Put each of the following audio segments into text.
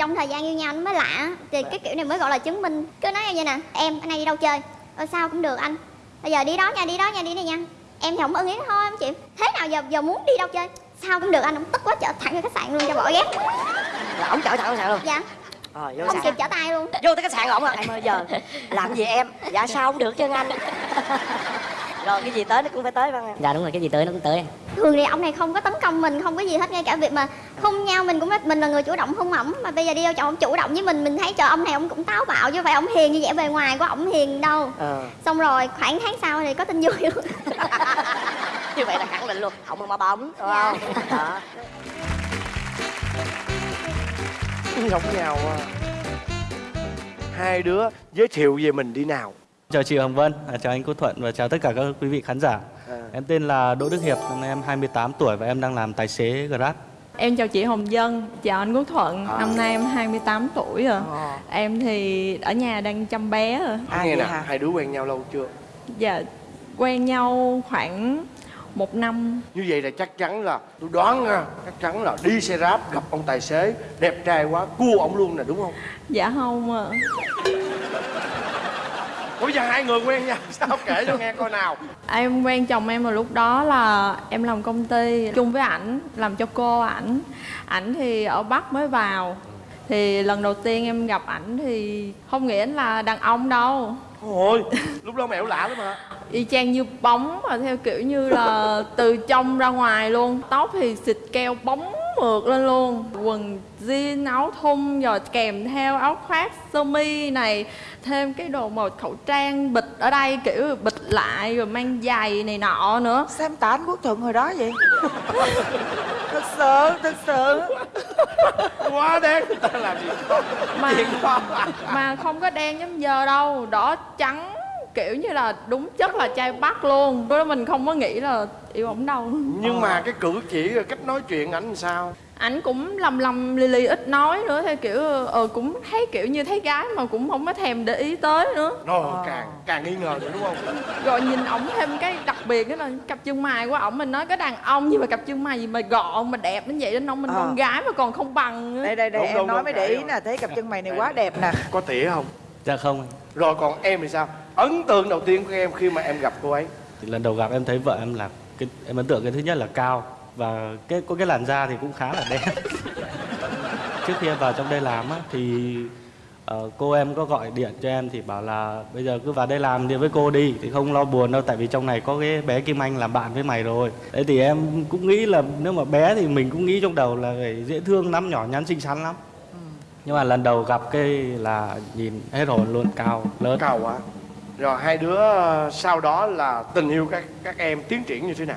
trong thời gian yêu nhau nó mới lạ. Thì cái kiểu này mới gọi là chứng minh. Cứ nói em như nè em anh này đi đâu chơi? Ờ sao cũng được anh. Bây giờ đi đó nha đi đó nha đi này nha. Em thì không ưng ý thôi không chịu. Thế nào giờ giờ muốn đi đâu chơi? Sao cũng được anh ông tức quá chở thẳng vô khách sạn luôn cho bỏ ghét. Là ổng chở thẳng khách sạn luôn? Dạ. Rồi vô không kịp trở tay luôn. Vô tới khách sạn ổng là em ơi giờ. Làm gì em? Dạ sao không được chứ anh rồi cái gì tới nó cũng phải tới không em? Dạ đúng rồi cái gì tới nó cũng tới. Thường thì ông này không có tấn công mình không có gì hết ngay cả việc mà hôn nhau mình cũng mình là người chủ động hôn ổng mà bây giờ đi đâu chọn ông chủ động với mình mình thấy trời ông này ông cũng táo bạo chứ phải ông hiền như vẻ bề ngoài của ổng hiền đâu. Ờ. Xong rồi khoảng tháng sau thì có tin vui luôn. Như vậy là khẳng định luôn ổng mà bóng đúng Dạ. không? Đó. Giống nhau à. hai đứa giới thiệu về mình đi nào Chào chị Hồng Vân, à, chào anh Quốc Thuận và chào tất cả các quý vị khán giả. À. Em tên là Đỗ Đức Hiệp, năm nay em 28 tuổi và em đang làm tài xế Grab. Em chào chị Hồng Dân, chào anh Quốc Thuận À. Năm nay em 28 tuổi rồi Ờ. Em thì ở nhà đang chăm bé rồi À, nghe vậy nè hai đứa quen nhau lâu chưa Dạ, quen nhau khoảng một năm như vậy là chắc chắn là tôi đoán nha chắc chắn là đi xe ráp gặp ông tài xế đẹp trai quá cua ông luôn nè đúng không Dạ không ạ Ủa bây giờ hai người quen nhau sao kể cho nghe coi nào. Em quen chồng em vào lúc đó là em làm công ty chung với ảnh Làm cho cô ảnh. Ảnh thì ở Bắc mới vào. Thì lần đầu tiên em gặp ảnh thì không nghĩ ảnh là đàn ông đâu. Ôi lúc đó mẹo lạ lắm hả? Y chang như bóng mà theo kiểu như là từ trong ra ngoài luôn. Tóc thì xịt keo bóng mượt lên luôn. Quần jean áo thun rồi kèm theo áo khoác sơ mi này thêm cái đồ màu khẩu trang bịt ở đây kiểu bịt lại rồi mang giày này nọ nữa. Sao em tả anh Quốc Thuận hồi đó vậy? thật sự, thật sự. Quá đen người ta làm gì? Mà chuyện đó mà không có đen giống giờ đâu đỏ trắng kiểu như là đúng chất là trai bắc luôn. Lúc đó mình không có nghĩ là yêu ổng đâu. Nhưng mà cái cử chỉ rồi cách nói chuyện ảnh làm sao? Ảnh cũng lầm lầm lì lì ít nói nữa theo kiểu ờ cũng thấy kiểu như thấy gái mà cũng không có thèm để ý tới nữa. Rồi càng càng nghi ngờ nữa đúng không? Rồi nhìn ổng thêm cái đặc biệt đó là cặp chân mày của ổng mình nói cái đàn ông nhưng mà cặp chân mày gì mà gọn mà đẹp đến vậy đến ông mình Ờ. con gái mà còn không bằng nữa. Đây, đây, đây, Đúng, em đúng, nói đúng, mới để ý nè Thấy cặp chân mày này quá đẹp nè. Có tỉa không? Dạ không, rồi còn em thì sao ấn tượng đầu tiên của em khi mà em gặp cô ấy thì lần đầu gặp em thấy vợ em là cái em ấn tượng cái thứ nhất là cao và cái có cái làn da thì cũng khá là đen. Trước khi em vào trong đây làm á thì ờ, cô em có gọi điện cho em thì bảo là bây giờ cứ vào đây làm đi với cô đi thì không lo buồn đâu tại vì trong này có cái bé Kim Anh làm bạn với mày rồi. Đấy thì em cũng nghĩ là nếu mà bé thì mình cũng nghĩ trong đầu là phải dễ thương lắm, nhỏ nhắn xinh xắn lắm. Nhưng mà lần đầu gặp cái là nhìn hết hồn luôn cao lớn cao quá rồi hai đứa ờ, sau đó là tình yêu các các em tiến triển như thế nào?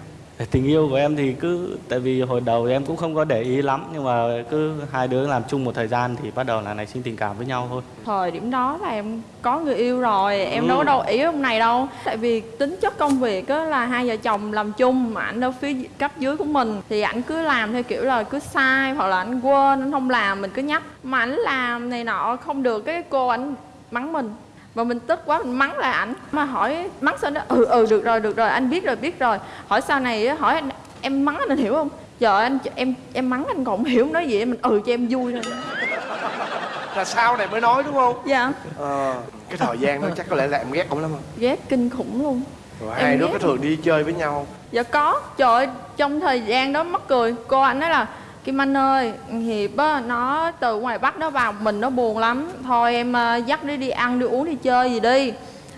Tình yêu của em thì cứ tại vì hồi đầu thì em cũng không có để ý lắm nhưng mà cứ hai đứa làm chung một thời gian thì bắt đầu là nảy sinh tình cảm với nhau thôi. Thời điểm đó là em có người yêu rồi em Ừ. đâu có đâu ý ông này đâu. Tại vì tính chất công việc á là hai vợ chồng làm chung mà ảnh ở phía cấp dưới của mình. Thì ảnh cứ làm theo kiểu là cứ sai hoặc là ảnh quên ảnh không làm mình cứ nhắc. Mà ảnh làm này nọ không được cái cô ảnh mắng mình và mình tức quá mình mắng lại ảnh. Mà hỏi mắng sao nó ừ ừ được rồi được rồi anh biết rồi biết rồi. Hỏi sau này á, hỏi anh em mắng anh, anh hiểu không? Giờ anh em em mắng anh còn không hiểu nói gì mình ừ cho em vui thôi. Là sau này mới nói đúng không? Dạ. Ờ cái thời gian đó chắc có lẽ là em ghét ông lắm không? Ghét kinh khủng luôn. Rồi hai đứa có thường đi chơi với nhau không? Dạ có, trời ơi, trong thời gian đó mắc cười Cô anh nói là Kim Anh ơi, Hiệp á, nó từ ngoài Bắc nó vào mình nó buồn lắm. Thôi em ờ, dắt đi đi ăn, đi uống, đi chơi gì đi.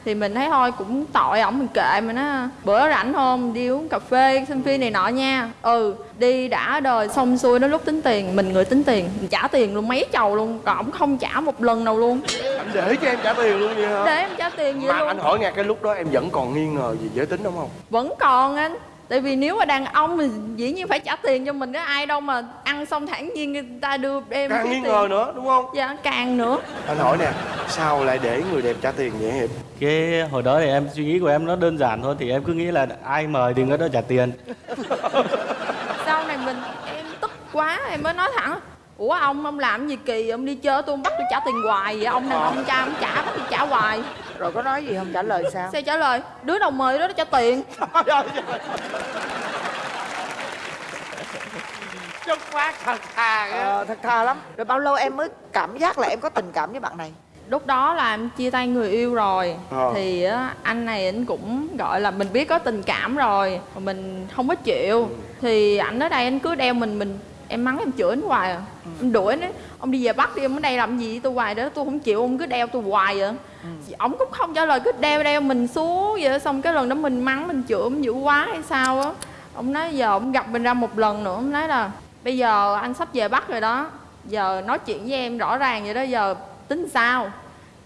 Thì mình thấy thôi cũng tội ổng mình kệ mình á Bữa rảnh không, đi uống cà phê, xem phim này nọ nha. Ừ, đi đã đời xong xuôi đến lúc tính tiền Mình người tính tiền, mình trả tiền luôn mấy chầu luôn Còn ổng không trả một lần nào luôn. Anh để cho em trả tiền luôn vậy hả? Để em trả tiền vậy mà luôn. anh hỏi nghe cái lúc đó em vẫn còn nghi ngờ gì giới tính đúng không? Vẫn còn anh tại vì nếu mà đàn ông thì dĩ nhiên phải trả tiền cho mình có ai đâu mà ăn xong thản nhiên người ta đưa em càng cái nghi tiền. ngờ nữa đúng không? Dạ càng nữa. Anh hỏi nè sao lại để người đẹp trả tiền vậy hiệp? Cái hồi đó thì em suy nghĩ của em nó đơn giản thôi thì em cứ nghĩ là ai mời thì người đó trả tiền. Sau này mình em tức quá em mới nói thẳng ủa ông ông làm gì kỳ ông đi chơi tôi ông bắt tôi trả tiền hoài vậy ông này ông cha ông trả bắt tôi trả hoài Rồi có nói gì không? Trả lời sao? Sao trả lời? Đứa nào mời đó nó trả tiền. Chất phát thật thà ờ, thật thà lắm. Rồi bao lâu em mới cảm giác là em có tình cảm với bạn này? Lúc đó là em chia tay người yêu rồi. Ờ. thì á, anh này anh cũng gọi là mình biết có tình cảm rồi mà mình không có chịu. Thì ảnh ở đây anh cứ đeo mình mình em mắng em chửi anh hoài à em đuổi ấy, ông đi về bắt đi em ở đây làm gì? Tôi hoài đó tôi không chịu ông cứ đeo tôi hoài vậy. Ổng cũng không trả lời cứ đeo đeo mình xuống vậy xong cái lần đó mình mắng mình chửi ông dữ quá hay sao á. Ông nói giờ ông gặp mình ra một lần nữa ông nói là bây giờ anh sắp về bắt rồi đó. Giờ nói chuyện với em rõ ràng vậy đó giờ tính sao?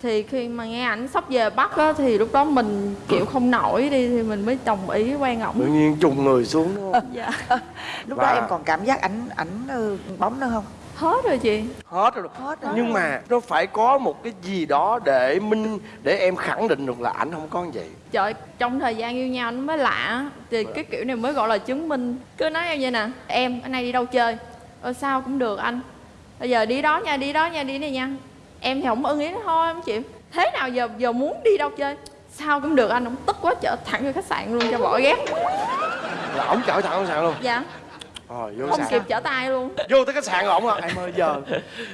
Thì khi mà nghe ảnh sắp về bắt á thì lúc đó mình chịu không nổi đi thì mình mới đồng ý quen tự ổng nhiên trùng người xuống đúng không? Dạ. Lúc Và- đó em còn cảm giác ảnh ảnh ừ, bóng nữa không hết rồi chị. Hết rồi. Hết rồi. Nhưng mà nó phải có một cái gì đó để minh để em khẳng định được là ảnh không có như vậy. Trời trong thời gian yêu nhau nó mới lạ. Thì cái kiểu này mới gọi là chứng minh. Cứ nói em vậy nè em anh nay đi đâu chơi? Ờ sao cũng được anh. Bây giờ đi đó nha đi đó nha đi này nha. Em thì không ưng ý nó thôi không chịu thế nào giờ giờ muốn đi đâu chơi? Sao cũng được anh ông tức quá chở thẳng vô khách sạn luôn cho bỏ ghét là ổng chở thẳng khách sạn luôn. Dạ rồi vô không sạn kịp chở tay luôn. Vô tới khách sạn ổng à. Em ơi giờ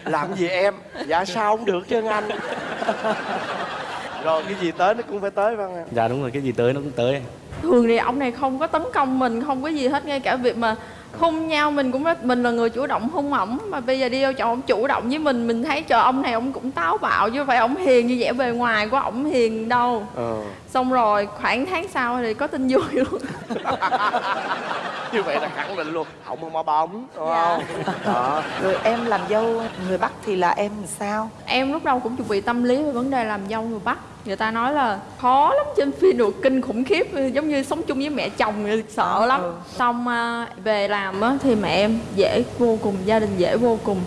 làm gì em? Dạ sao không được chứ anh? Rồi cái gì tới nó cũng phải tới không em? Dạ đúng rồi cái gì tới nó cũng tới. Thường thì ông này không có tấn công mình không có gì hết ngay cả việc mà hôn nhau mình cũng rất mình là người chủ động hôn ổng. Mà bây giờ đi vô chọn ông chủ động với mình mình thấy trời ông này ông cũng táo bạo chứ không phải ông hiền như vẻ bề ngoài của ổng hiền đâu. Ờ xong rồi khoảng tháng sau thì có tin vui luôn. Như vậy là khẳng định luôn. Ổng không có bóng đúng Dạ. không? Đó. Rồi em làm dâu người bắc thì là em sao? Em lúc đầu cũng chuẩn bị tâm lý về vấn đề làm dâu người bắc. Người ta nói là khó lắm trên phim được kinh khủng khiếp giống như sống chung với mẹ chồng sợ lắm Ừ. xong à, về làm á, thì mẹ em dễ vô cùng gia đình dễ vô cùng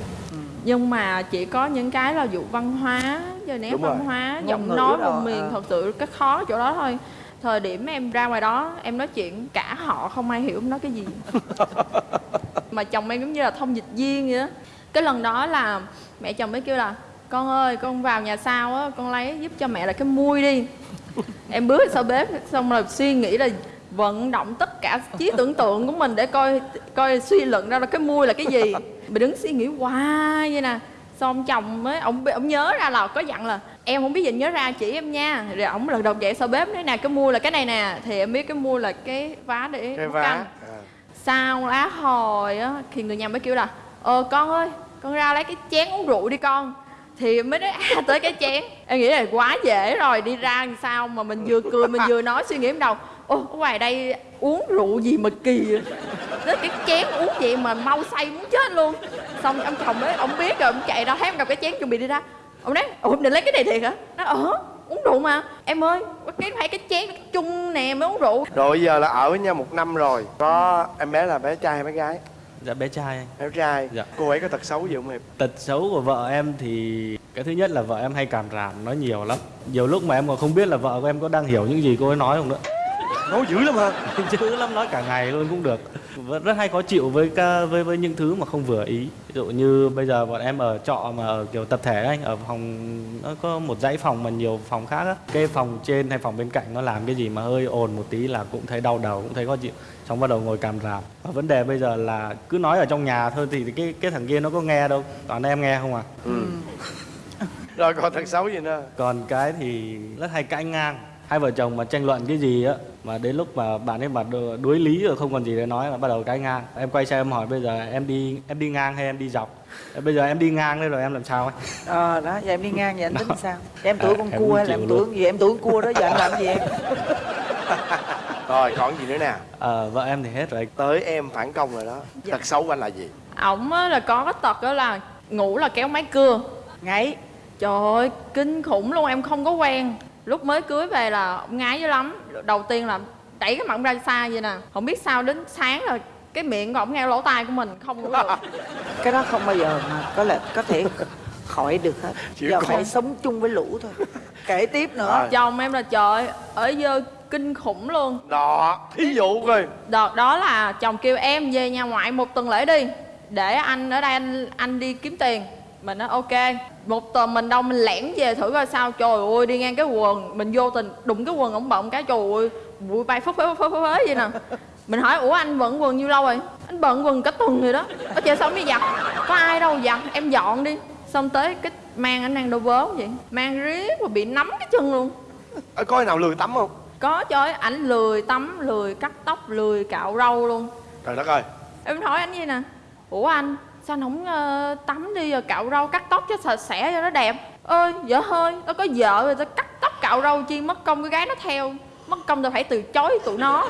nhưng mà chỉ có những cái là vụ văn hóa giờ nét Đúng văn rồi. hóa Ngôn giọng nói rồi, vùng miền ờ. thật sự cái khó chỗ đó thôi thời điểm em ra ngoài đó em nói chuyện cả họ không ai hiểu em nói cái gì mà chồng em giống như là thông dịch viên vậy á cái lần đó là mẹ chồng mới kêu là con ơi con vào nhà sau á con lấy giúp cho mẹ là cái mui đi em bước sau bếp xong rồi suy nghĩ là vận động tất cả trí tưởng tượng của mình để coi coi suy luận ra là cái mui là cái gì. Mình đứng suy nghĩ hoài vậy nè. Xong chồng mới ông ông nhớ ra là có dặn là em không biết gì nhớ ra chỉ em nha. Rồi ổng lần đầu chạy sau bếp nói nè cái mua là cái này nè. Thì em biết cái mua là cái vá để cái vá canh. à. sau lá hồi á thì người nhà mới kêu là ờ con ơi con ra lấy cái chén uống rượu đi con. Thì mới nói à tới cái chén. Em nghĩ là quá dễ rồi đi ra làm sao mà mình vừa cười mình vừa nói suy nghĩ đầu ô ngoài đây uống rượu gì mà kỳ vậy? Nói cái chén uống vậy mà mau say muốn chết luôn. Xong ông chồng ấy ông biết rồi ông chạy ra thấy em cầm cái chén chuẩn bị đi ra. Ông nói ủa định lấy cái này thiệt hả? Nó ờ uống rượu mà. Em ơi cái phải cái chén cái chung nè mới uống rượu. Rồi bây giờ là ở với nhau một năm rồi. Có em bé là bé trai hay bé gái? Dạ bé trai. Bé trai. Dạ. cô ấy có tật xấu gì không em? Tật xấu của vợ em thì cái thứ nhất là vợ em hay cảm ràm nói nhiều lắm. Nhiều lúc mà em còn không biết là vợ của em có đang hiểu những gì cô ấy nói không nữa nói dữ lắm hả? Chứ lắm nói cả ngày luôn cũng được. Vẫn rất hay khó chịu với với với những thứ mà không vừa ý. Ví dụ như bây giờ bọn em ở trọ mà ở kiểu tập thể anh ở phòng nó có một dãy phòng mà nhiều phòng khác á. Cái phòng trên hay phòng bên cạnh nó làm cái gì mà hơi ồn một tí là cũng thấy đau đầu cũng thấy khó chịu. Xong bắt đầu ngồi càm ràm. Và vấn đề bây giờ là cứ nói ở trong nhà thôi thì cái cái thằng kia nó có nghe đâu. Toàn em nghe không à? Rồi còn tật xấu gì nữa? Còn cái thì rất hay cãi ngang. Hai vợ chồng mà tranh luận cái gì á mà đến lúc mà bạn ấy mà đu- đuối lý rồi không còn gì để nói là bắt đầu cãi ngang. Em quay sang em hỏi bây giờ em đi em đi ngang hay em đi dọc? Bây giờ em đi ngang đây rồi em làm sao ấy? Ờ đó giờ em đi ngang vậy anh tính sao? Em tuổi À, con em cua hay là em tuổi gì? Em tuổi con cua đó giờ anh làm gì em? Rồi còn gì nữa nè? Ờ, vợ em thì hết rồi. Tới em phản công rồi đó. Tật xấu của anh là gì? Ổng á là có cái tật đó là ngủ là kéo máy cưa. Ngáy. Trời ơi kinh khủng luôn em không có quen lúc mới cưới về là ông ngái dữ lắm. Đầu tiên là đẩy cái mặt ra xa vậy nè. Không biết sao đến sáng rồi cái miệng của ổng nghe lỗ tai của mình không ngủ được. Cái đó không bao giờ mà có lẽ có thể khỏi được hết. Chỉ giờ có- phải sống chung với lũ thôi. Kể tiếp nữa. Rồi. chồng em là trời ơi, ở dơ kinh khủng luôn. Đó thí dụ coi. Đợt đó là chồng kêu em về nhà ngoại một tuần lễ đi để anh ở đây anh anh đi kiếm tiền mình nói ok. Một tuần mình đâu mình lẻn về thử coi sao. Trời ơi đi ngang cái quần mình vô tình đụng cái quần ổng bọng cái trời ơi bụi bay phất phới phất phới vậy nè. Mình hỏi ủa anh vẫn quần nhiêu lâu rồi? Anh bận quần cả tuần rồi đó. Ở chơi xong mới giặt? Có ai đâu giặt em dọn đi. Xong tới cái mang anh đang đâu vớ vậy. Mang riết mà bị nắm cái chân luôn. Ờ, có ai nào lười tắm không? Có trời ơi, ảnh lười tắm lười cắt tóc lười cạo râu luôn. Trời đất ơi. Em hỏi anh gì nè? Ủa anh sao anh không ờ, tắm đi rồi cạo rau cắt tóc cho sạch sẽ cho nó đẹp? Ơi vợ hơi nó có vợ rồi tao cắt tóc cạo râu chi mất công cái gái nó theo mất công tao phải từ chối tụi nó.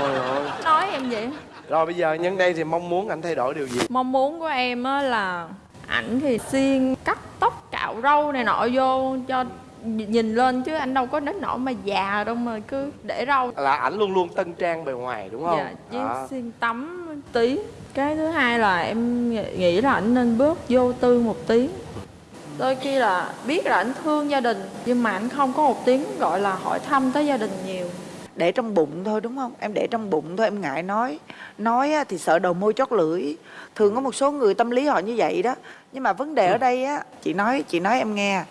Ôi ôi. nói em vậy. Rồi bây giờ nhân đây thì mong muốn anh thay đổi điều gì? Mong muốn của em á là ảnh thì siêng cắt tóc cạo râu này nọ vô cho nhìn lên chứ anh đâu có đến nỗi mà già đâu mà cứ để râu. Là ảnh luôn luôn tân trang bề ngoài đúng không? Dạ với À. siêng tắm tí cái thứ hai là em nghĩ- là anh nên bước vô tư một tí đôi khi là biết là anh thương gia đình nhưng mà anh không có một tiếng gọi là hỏi thăm tới gia đình nhiều. Để trong bụng thôi đúng không? Em để trong bụng thôi em ngại nói. Nói thì sợ đầu môi chót lưỡi. Thường có một số người tâm lý họ như vậy đó. Nhưng mà vấn đề ở đây á chị nói chị nói em nghe.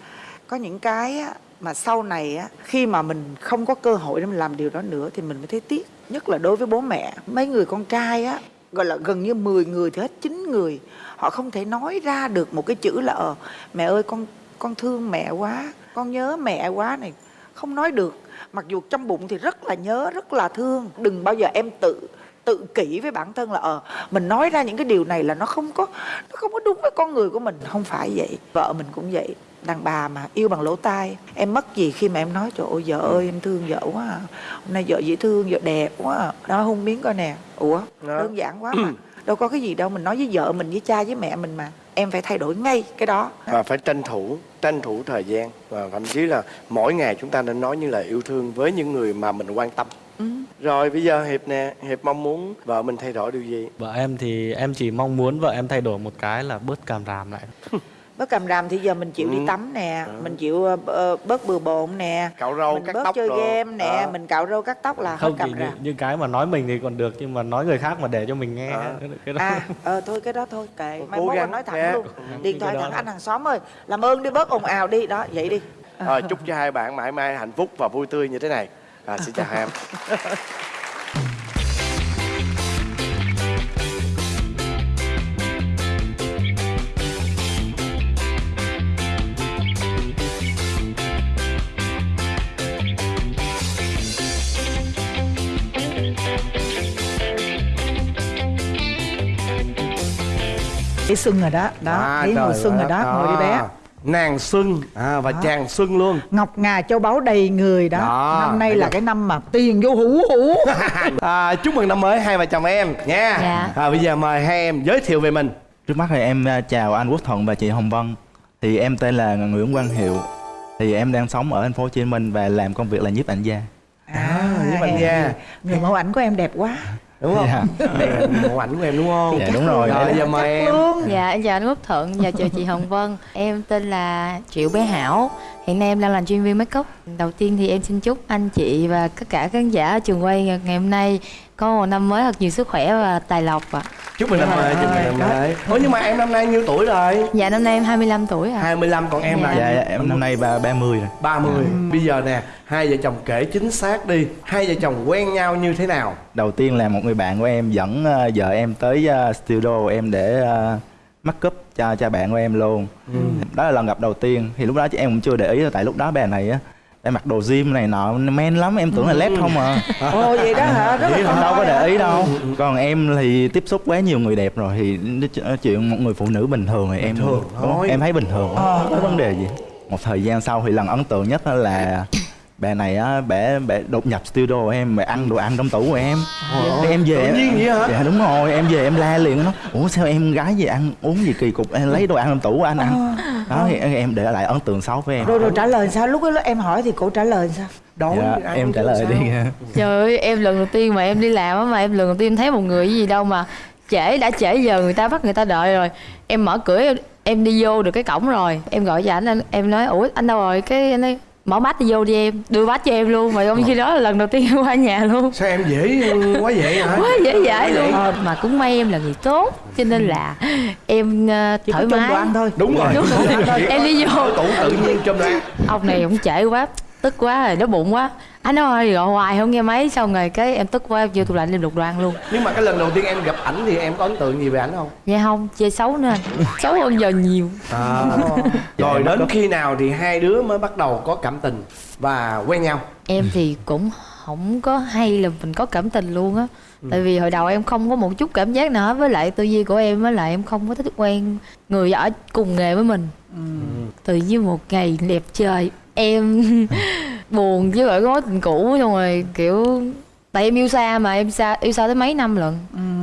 Có những cái á, mà sau này á khi mà mình không có cơ hội để mình làm điều đó nữa thì mình mới thấy tiếc. Nhất là đối với bố mẹ. Mấy người con trai á gọi là gần như 10 người thì hết 9 người. Họ không thể nói ra được một cái chữ là ờ mẹ ơi, con con thương mẹ quá, con nhớ mẹ quá này. Không nói được. Mặc dù trong bụng thì rất là nhớ, rất là thương. Đừng bao giờ em tự tự kỷ với bản thân là ờ mình nói ra những cái điều này là nó không có, nó không có đúng với con người của mình. Không phải vậy. Vợ mình cũng vậy đàn bà mà yêu bằng lỗ tai. Em mất gì khi mà em nói trời ơi vợ ơi em thương vợ quá à. hôm nay vợ dễ thương vợ đẹp quá à. đó hôn miếng coi nè. Ủa Đó. đơn giản quá mà. Đâu có cái gì đâu mình nói với vợ mình với cha với mẹ mình mà. Em phải thay đổi ngay cái đó. Và phải tranh thủ tranh thủ thời gian. Và thậm chí là mỗi ngày chúng ta nên nói những lời yêu thương với những người mà mình quan tâm. Ừ. rồi bây giờ hiệp nè hiệp mong muốn vợ mình thay đổi điều gì? Vợ em thì em chỉ mong muốn vợ em thay đổi một cái là bớt càm ràm lại bớt cầm ràm thì giờ mình chịu đi Ừ. tắm nè mình chịu ờ, bớt bừa bộn nè cạo râu mình cắt bớt tóc chơi rồi. game nè Đó. mình cạo râu cắt tóc là hết không cầm chỉ ràm những cái mà nói mình thì còn được nhưng mà nói người khác mà để cho mình nghe. À. cái đó à ờ thôi cái đó thôi kệ. Mai mốt nói thẳng nha. luôn. Điện thoại thẳng anh hàng xóm ơi. Làm ơn đi bớt ồn ào đi. Đó vậy đi. Rồi, chúc cho hai bạn mãi mãi hạnh phúc và vui tươi như thế này. À, xin chào hai em thấy xuân rồi đó. Đó thấy mùa xuân rồi đó ngồi đi bé. Nàng xuân à, và chàng xuân luôn. Ngọc ngà châu báu đầy người đó, Đó, năm nay thấy là chưa? cái năm mà tiền vô hủ hủ à, chúc mừng năm mới hai vợ chồng em nha. Dạ. à, bây giờ mời hai em giới thiệu về mình. Trước mắt thì em à, chào anh Quốc Thuận và chị Hồng Vân. Thì em tên là Nguyễn Quang Hiệu. Thì em đang sống ở thành phố Hồ Chí Minh và làm công việc là nhiếp ảnh gia. à, với bạn nha người mẫu ảnh của em đẹp quá đúng không? Dạ. đây là mẫu ảnh của em đúng không? Dạ, đúng rồi. rồi bây giờ mời em. luôn. Dạ, em chào anh Quốc Thuận và chào chị Hồng Vân. Em tên là Triệu Bé Hảo. Hiện nay em đang làm chuyên viên make up Đầu tiên thì em xin chúc anh chị và tất cả khán giả ở trường quay ngày hôm nay Có một năm mới thật nhiều sức khỏe và tài lộc ạ. Chúc mừng năm mới chúc mừng năm mới. Ủa nhưng mà em năm nay nhiêu tuổi rồi? Dạ, năm nay em 25 tuổi ạ. 25 còn em là Dạ, dạ, em năm nay ba 30 rồi. 30 Bây giờ nè Hai vợ chồng kể chính xác đi. Hai vợ chồng quen nhau như thế nào? Đầu tiên là một người bạn của em dẫn à, vợ em tới à, studio em để uh, make up cho cho bạn của em luôn. Đó là lần gặp đầu tiên. Thì lúc đó chị em cũng chưa để ý tại lúc đó bà này á em mặc đồ gym này nọ men lắm em tưởng là led không à. Ồ vậy đó hả? Rất là em đâu có để ý đâu. Còn em thì tiếp xúc quá nhiều người đẹp rồi thì chuyện một người phụ nữ bình thường thì em thường thôi. em thấy bình thường không có vấn đề gì. Một thời gian sau thì lần ấn tượng nhất là bà này á bẻ bẻ đột nhập studio của em bẻ ăn đồ ăn trong tủ của em. Thế em về Tự nhiên vậy hả? dạ đúng rồi em về em la liền nó ủa sao em gái về ăn uống gì kỳ cục? Em lấy đồ ăn trong tủ của anh ăn. Đó thì em để lại ấn tượng xấu với em. Rồi rồi trả lời sao? Lúc đó em hỏi thì cô trả lời sao? Đối dạ, em trả lời sao? đi Trời ơi, em lần đầu tiên mà em đi làm á Mà em lần đầu tiên thấy một người gì đâu mà Trễ, đã trễ giờ người ta bắt người ta đợi rồi. Em mở cửa em, em đi vô được cái cổng rồi. Em gọi cho ảnh, anh, em nói Ủa anh đâu rồi? Cái anh nói mở bát đi vô đi em đưa bát cho em luôn mà ông khi đó là lần đầu tiên em qua nhà luôn. Sao em dễ quá vậy hả? Quá dễ dãi luôn. Mà cũng may em là người tốt cho nên là em ờ, chỉ có thoải mái. thôi. Đúng rồi. Đúng rồi. Chỉ có Em đi vô. tủ tự nhiên trong ra ông này cũng trễ quá tức quá rồi nó bụng quá. Anh ơi gọi hoài không nghe máy xong rồi cái em tức quá em vô tủ lạnh em lục đồ ăn luôn. Nhưng mà cái lần đầu tiên em gặp ảnh thì em có ấn tượng gì về ảnh không? Dạ không chơi xấu nữa. Xấu hơn giờ nhiều. À. rồi đến khi nào thì hai đứa mới bắt đầu có cảm tình và quen nhau? Em thì cũng không có hay là mình có cảm tình luôn á. Tại vì hồi đầu em không có một chút cảm giác nào hết. Với lại tư duy của em với lại em không có thích quen người ở cùng nghề với mình. Tự nhiên một ngày đẹp trời em buồn với lại cái mối tình cũ xong rồi kiểu tại em yêu xa mà em xa yêu xa tới mấy năm lận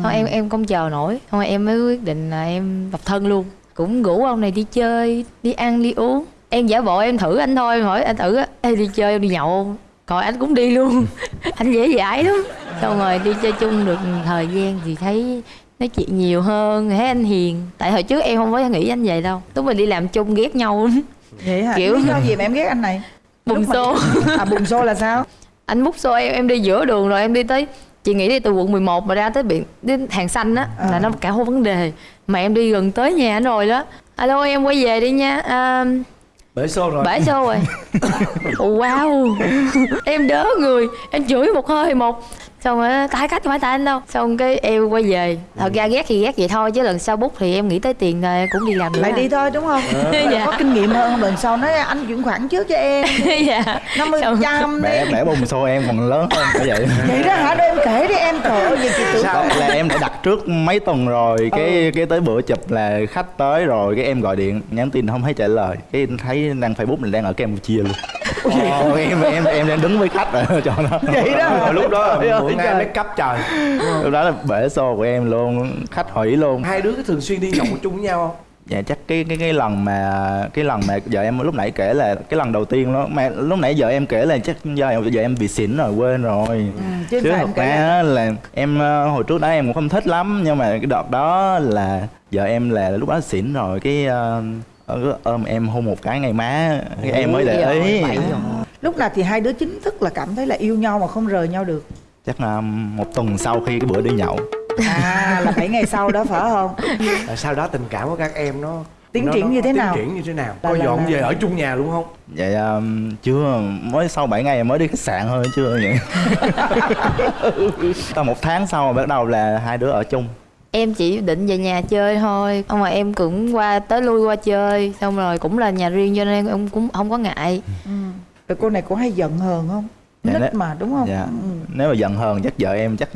thôi em em không chờ nổi. Rồi em mới quyết định là em độc thân luôn. Cũng rủ ông này đi chơi đi ăn đi uống. Em giả bộ em thử anh thôi hỏi anh thử á. Ê, đi chơi em đi nhậu. Không?" rồi anh cũng đi luôn. Anh dễ dãi lắm. Xong rồi đi chơi chung được thời gian thì thấy nói chuyện nhiều hơn thấy anh hiền. Tại hồi trước em không có nghĩ anh vậy đâu. Lúc mình đi làm chung ghét nhau lắm vậy hả? Kiểu- lý do gì mà em ghét anh này? Bùng Lúc mà- xô. À bùng xô là sao? Anh múc xô em em đi giữa đường rồi em đi tới chị nghĩ đi từ quận 11 mà ra tới biển đến hàng xanh á À. là nó cả một vấn đề. Mà em đi gần tới nhà anh rồi đó. Alo em quay về đi nha. À, bể xô rồi. bể xô rồi. Ồ, wow. Em đớ người. Em chửi một hơi một xong rồi tại cách phải tại anh đâu. Xong cái em quay về. Thật ra ghét thì ghét vậy thôi chứ lần sau bút thì em nghĩ tới tiền em cũng đi làm nữa. Lại đi thôi đúng không? Dạ. có kinh nghiệm hơn lần sau nói anh chuyển khoản trước cho em. Dạ. Năm mươi trăm bẻ bẻ bùng xô em còn lớn hơn phải vậy. Vậy đó hả? Để em kể đi em. Trời ơi vậy chị tưởng Sao? là em đã đặt trước mấy tuần rồi. Cái cái tới bữa chụp là khách tới rồi cái em gọi điện nhắn tin không thấy trả lời. Cái thấy đăng facebook mình đang ở campuchia luôn Ồ, em em em đang đứng với khách rồi cho nó. Vậy đó? Rồi lúc đó là ngay trời. make up trời. Lúc đó là bể xô của em luôn khách hủy luôn. Hai đứa thường xuyên đi nhậu chung với nhau không? Dạ chắc cái cái cái lần mà cái lần mà vợ em lúc nãy kể là cái lần đầu tiên đó mà lúc nãy vợ em kể là chắc do vợ em bị xỉn rồi quên rồi. Chứ chứ phải thật ra là em ờ, hồi trước đó em cũng không thích lắm nhưng mà cái đợt đó là vợ em là lúc đó xỉn rồi cái ờ, ờ, ôm em hôn một cái ngay má cái em mới để ý. lúc nào thì hai đứa chính thức là cảm thấy là yêu nhau mà không rời nhau được? Chắc là một tuần sau khi cái bữa đi nhậu. À là bảy ngày sau đó phải không? Sau đó tình cảm của các em nó Tiến nó- triển nó- như thế tiến nào? triển như thế nào? Là- có là- dọn là- về ở chung nhà luôn không? Vậy ờ, chưa mới sau 7 ngày mới đi khách sạn thôi chưa vậy. Tầm một tháng sau bắt đầu là hai đứa ở chung em chỉ định về nhà chơi thôi. Xong rồi em cũng qua tới lui qua chơi. Xong rồi cũng là nhà riêng cho nên em cũng không có ngại. Rồi cô này cũng hay giận hờn không? Dạ, nít đấy. mà đúng không? dạ. Ừ. nếu mà giận hờn chắc vợ em chắc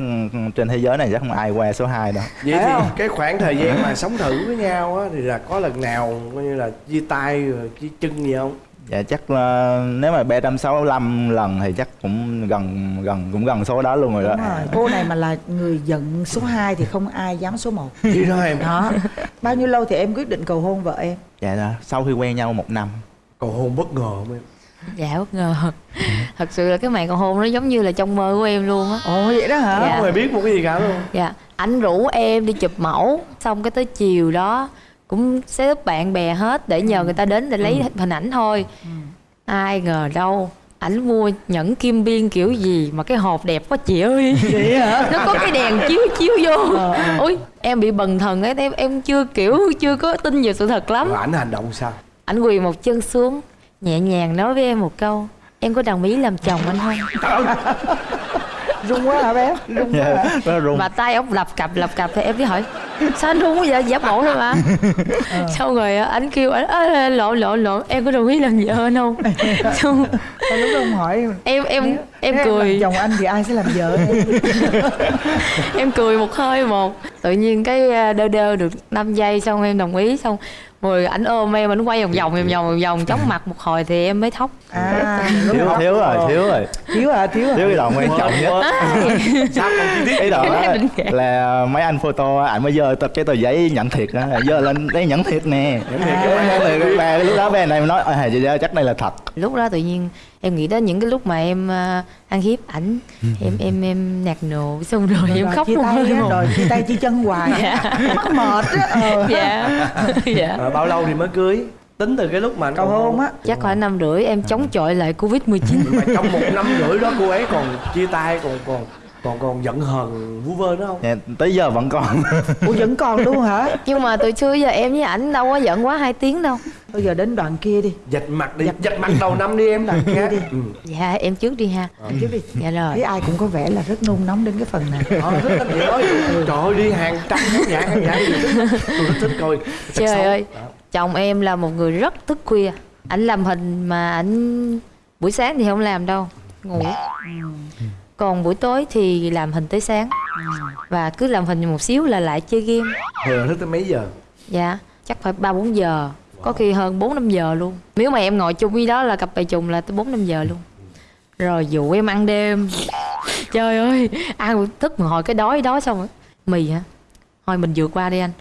trên thế giới này chắc không ai qua số 2 đâu. Vậy thì không? cái khoảng thời gian mà sống thử với nhau á thì là có lần nào coi như là chia tay rồi chia chân gì không Dạ chắc là nếu mà 365 lần thì chắc cũng gần gần cũng gần số đó luôn rồi đó. đúng rồi cô này mà là người giận số 2 thì không ai dám số 1 vậy đó em. Đó. Bao nhiêu lâu thì em quyết định cầu hôn vợ em? Dạ đó, sau khi quen nhau một năm. cầu hôn bất ngờ không em? Dạ bất ngờ. Thật sự là cái màn cầu hôn nó giống như là trong mơ của em luôn á. Ồ vậy đó hả? Dạ. không hề biết một cái gì cả luôn. Dạ anh rủ em đi chụp mẫu xong cái tới chiều đó cũng up bạn bè hết để nhờ người ta đến để lấy hình ảnh thôi. Ai ngờ đâu ảnh mua nhẫn kim biên kiểu gì mà cái hộp đẹp quá chị ơi. Vậy hả? Nó có cái đèn chiếu chiếu vô. Ôi em bị bần thần ấy em em chưa kiểu chưa có tin vào sự thật lắm. Ảnh hành động sao? Anh quỳ một chân xuống nhẹ nhàng nói với em một câu em có đồng ý làm chồng anh không rung quá hả bé? Rung quá hả? Dạ, rung. mà tay ông lập cặp lập cặp thì em mới hỏi sao anh run quá vậy? Giả bộ thôi mà. Xong rồi á, anh kêu anh "Ê, lộn lộn lộn em có đồng ý làm vợ không? Xong lúc đó ông hỏi em em em nếu cười. chồng anh thì ai sẽ làm vợ em? Em cười một hơi một. Tự nhiên cái à, đơ đơ được 5 giây xong em đồng ý xong rồi ảnh ôm em ảnh quay vòng vòng vòng vòng vòng vòng chóng mặt một hồi thì em mới thóc à Thiếu thiếu rồi, thiếu rồi. thiếu hả thiếu Thiếu cái đoạn quan trọng nhất. sao còn chi tiết Cái đoạn đó là mấy anh photo ảnh mới dơ tập cái tờ giấy nhận thiệt á, dơ lên đây nhận thiệt nè. Nhận thiệt cái lúc đó bên này nói à chắc đây là thật. lúc đó tự nhiên em nghĩ đến những cái lúc mà em à, ăn hiếp ảnh em em em nạt nộ xong rồi em Rồi, khóc chia tay một rồi chia tay chia chân hoài. Mắc mệt á ờ. dạ. Dạ. Rồi bao lâu thì mới cưới? Tính từ cái lúc mà anh cầu hôn á. Chắc khoảng năm rưỡi em chống chọi lại covid 19 mà trong một năm rưỡi đó cô ấy còn chia tay còn còn còn còn giận hờn vu vơ nữa không? Dạ, tới giờ vẫn còn. Ủa vẫn còn luôn hả? Nhưng mà từ xưa giờ em với ảnh đâu có giận quá hai tiếng đâu. Bây giờ đến đoạn kia đi. Dạch mặt đi. Dạch mặt đầu năm đi em đằng kia. đi. Ừ. dạ em trước đi ha. Chứ đi. Dạ rồi. Thấy ai cũng có vẻ là rất nôn nóng đến cái phần này. Ờ, thích lắm vậy ơi. Trời ơi đi hàng trăm khán giả khán giả gì thích tôi rất thích coi. Trời ơi Đó. chồng em là một người rất thức khuya. Ảnh làm hình mà ảnh buổi sáng thì không làm đâu. Ngủ còn buổi tối thì làm hình tới sáng. Và cứ làm hình một xíu là lại chơi game. Thường thức tới mấy giờ? Dạ chắc phải ba bốn giờ. Có khi hơn bốn năm giờ luôn. Nếu mà em ngồi chung với đó là cặp bài trùng là tới bốn năm giờ luôn. Rồi dụ em ăn đêm. Trời ơi ăn thức một hồi cái đói đói xong rồi. Mì hả? Thôi mình vượt qua đi anh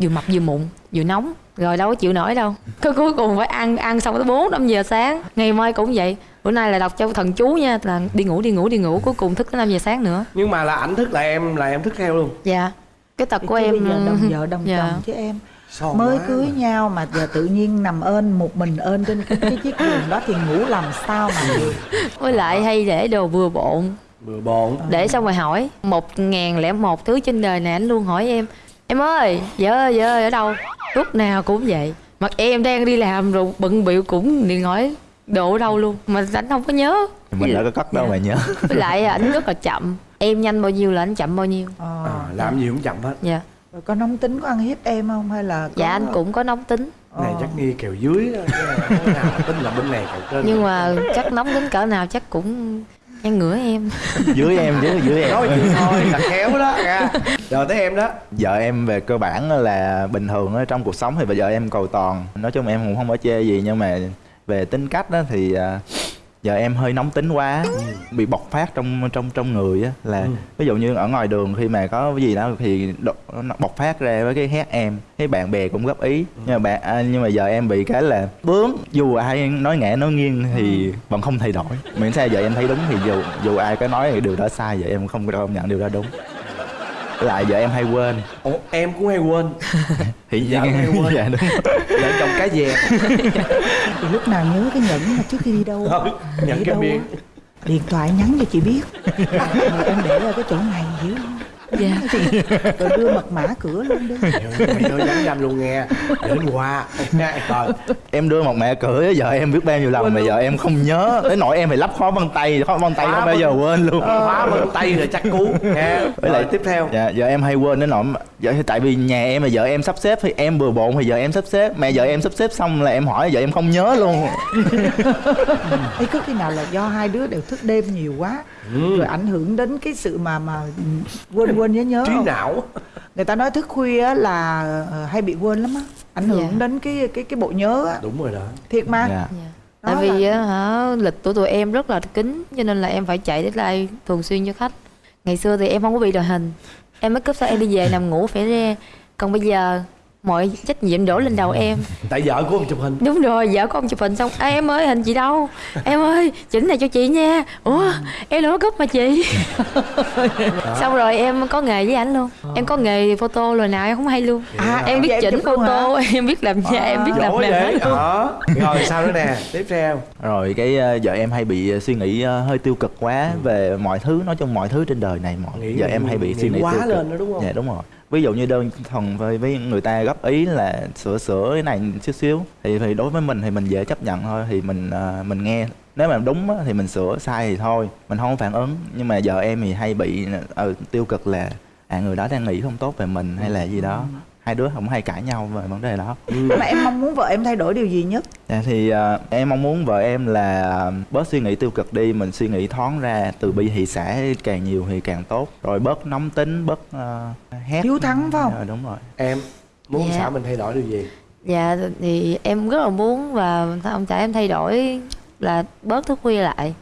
vừa mập vừa mụn vừa nóng. Rồi đâu có chịu nổi đâu. Cái cuối cùng phải ăn ăn xong tới bốn năm giờ sáng. Ngày mai cũng vậy. Bữa nay là đọc cho thần chú nha là đi ngủ đi ngủ đi ngủ. Cuối cùng thức tới năm giờ sáng nữa. Nhưng mà là ảnh thức là em là em thức theo luôn. Dạ. Cái tật của em giờ đồng vợ đồng Dạ. chồng chứ em. Son mới quá. cưới mà. nhau mà giờ tự nhiên nằm ơn một mình ơn trên cái, cái chiếc giường đó thì ngủ làm sao mà được? Với lại hay để đồ vừa bộn. Bừa bộn. Để xong rồi hỏi. Một ngàn lẻ một thứ trên đời này anh luôn hỏi em em ơi vợ ơi vợ ơi ở đâu? Lúc nào cũng vậy. Mặt em đang đi làm rồi bận bịu cũng liền hỏi ở đâu luôn. Mà anh không có nhớ. Mình đã có cất đâu mà nhớ. Với lại ảnh rất là chậm. Em nhanh bao nhiêu là anh chậm bao nhiêu? Ờ. à, làm gì cũng chậm hết. Dạ. Rồi có nóng tính có ăn hiếp em không? Hay là có... dạ anh cũng có nóng tính. Này Ờ. chắc nghi kèo dưới nào tin là bên này kèo trên nhưng mà chắc nóng tính cỡ nào chắc cũng nhăn ngửa em. Dưới em chứ dưới em. Nói chuyện thôi là khéo đó nha. Rồi tới em đó. Vợ em về cơ bản là bình thường ở trong cuộc sống thì bây giờ em cầu toàn. Nói chung em cũng không có chê gì nhưng mà về tính cách đó thì à, giờ em hơi nóng tính quá bị bộc phát trong trong trong người á là Ừ. ví dụ như ở ngoài đường khi mà có cái gì đó thì nó bộc phát ra với cái hét em thấy bạn bè cũng góp ý. Nhưng mà bạn à, nhưng mà giờ em bị cái là bướng dù ai nói ngã nói nghiêng thì vẫn không thay đổi. Miễn sao giờ em thấy đúng thì dù dù ai có nói thì điều đó sai giờ em không công nhận điều đó đúng lại giờ em hay quên. Ủa, em cũng hay quên. Thì Dạ, hay quên. dạ đúng. Vợ chồng cá dè thì lúc nào nhớ cái nhẫn mà trước khi đi đâu? Ừ, nhẫn đi cái đâu miệng. điện thoại nhắn cho chị biết. Rồi em để ở cái chỗ này hiểu không dạ. Rồi đưa mật mã cửa luôn đi. Mày ơi nhắn nhanh luôn nghe. Đến qua rồi. Em đưa một mẹ cửa giờ em biết bao nhiêu lần mà giờ em không nhớ. Tới nỗi em phải lắp khóa vân tay khóa vân tay không bao giờ quên luôn. Khóa vân tay rồi chắc cú nghe với lại tiếp theo. dạ giờ em hay quên đến nỗi giờ tại vì nhà em mà vợ em sắp xếp thì em bừa bộn thì giờ em sắp xếp. Mà giờ em sắp xếp xong là em hỏi giờ em không nhớ luôn. Ấy có khi nào là do hai đứa đều thức đêm nhiều quá rồi ảnh hưởng đến cái sự mà mà ừ, quên quên nhớ nhớ trí không? não. Người ta nói thức khuya á là ờ, hay bị quên lắm á ảnh hưởng Dạ. đến cái cái cái bộ nhớ á. Đúng rồi đó. Thiệt mà. Dạ. Tại Đó vì là- hả lịch của tụi em rất là kín cho nên là em phải chạy deadline thường xuyên cho khách. Ngày xưa thì em không có bị đội hình. Em make up sao em đi về nằm ngủ phải ra còn bây giờ mọi trách nhiệm đổ lên đầu em. Tại vợ của ông chụp hình. Đúng rồi vợ của ông chụp hình xong Ê, em ơi hình chị đâu? Em ơi chỉnh này cho chị nha. Ủa em đâu có cúp mà chị. Xong rồi em có nghề với ảnh luôn. Em có nghề photo rồi nào em không hay luôn. À, em biết vậy chỉnh photo em biết làm da em biết làm giỏi mềm hết luôn. Rồi sao nữa nè? Tiếp theo. Rồi cái ờ, giờ em hay bị suy nghĩ ờ, hơi tiêu cực quá về mọi thứ nói chung mọi thứ trên đời này mọi Nghĩ giờ em hay bị nghĩ suy nghĩ quá tiêu cực. lên đó đúng không? dạ đúng rồi ví dụ như đơn thuần với, với người ta góp ý là sửa sửa cái này xíu xíu thì thì đối với mình thì mình dễ chấp nhận thôi thì mình à, mình nghe. Nếu mà đúng á, thì mình sửa sai thì thôi mình không phản ứng. Nhưng mà giờ em thì hay bị ừ, tiêu cực là à người đó đang nghĩ không tốt về mình hay là gì đó. Ừ hai đứa không hay cãi nhau về vấn đề đó. Mà em mong muốn vợ em thay đổi điều gì nhất? Dạ thì ờ, em mong muốn vợ em là bớt suy nghĩ tiêu cực đi, mình suy nghĩ thoáng ra, từ bi hỷ xã càng nhiều thì càng tốt. Rồi bớt nóng tính, bớt ờ, hét. hiếu thắng phải không? Dạ, đúng rồi. em muốn Dạ. xã mình thay đổi điều gì? Dạ thì em rất là muốn và ông xã em thay đổi là bớt thức khuya lại.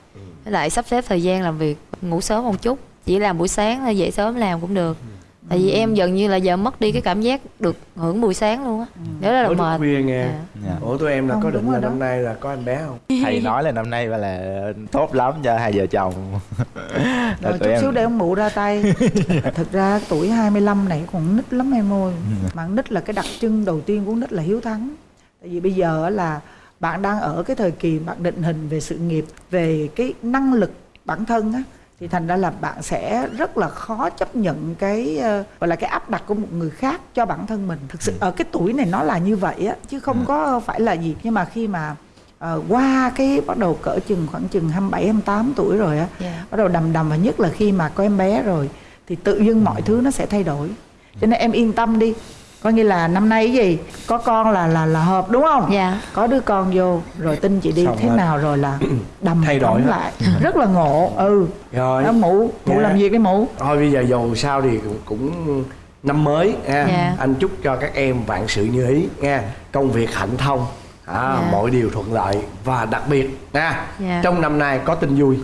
Với lại sắp xếp thời gian làm việc ngủ sớm một chút. Chỉ làm buổi sáng thôi dậy sớm làm cũng được tại vì em dần như là giờ mất đi cái cảm giác được hưởng buổi sáng luôn á. Nếu là Mới thức mệt. Khuya nghe. Dạ. Dạ. ủa tụi em là Không, có định là đó. năm nay là có em bé không? Thầy nói là năm nay là tốt lắm cho hai vợ chồng. Là rồi chút em- xíu để ông mụ ra tay. Thực ra tuổi 25 này còn nít lắm em ơi. Mà nít là cái đặc trưng đầu tiên của nít là hiếu thắng. Tại vì bây giờ á là bạn đang ở cái thời kỳ bạn định hình về sự nghiệp về cái năng lực bản thân á thì thành ra là bạn sẽ rất là khó chấp nhận cái ờ, gọi là cái áp đặt của một người khác cho bản thân mình. Thực sự ở cái tuổi này nó là như vậy á chứ không có phải là gì. Nhưng mà khi mà ờ, qua cái bắt đầu cỡ chừng khoảng chừng 27 28 tuổi rồi á Dạ. bắt đầu đầm đầm và nhất là khi mà có em bé rồi thì tự dưng mọi thứ nó sẽ thay đổi. Cho nên em yên tâm đi coi như là năm nay cái gì? Có con là là là hợp đúng không? Dạ. có đứa con vô rồi tin chị đi. Xong thế rồi. nào rồi là đầm Thay đổi lại? Rất là ngộ. Ừ. Rồi. Đó, mụ. Mụ Dạ. làm việc đi mụ? Thôi bây giờ dù sao thì cũng, cũng năm mới nha Dạ. anh chúc cho các em vạn sự như ý nha. Công việc hạnh thông à, Dạ. mọi điều thuận lợi và đặc biệt nha. Dạ. trong năm nay có tin vui.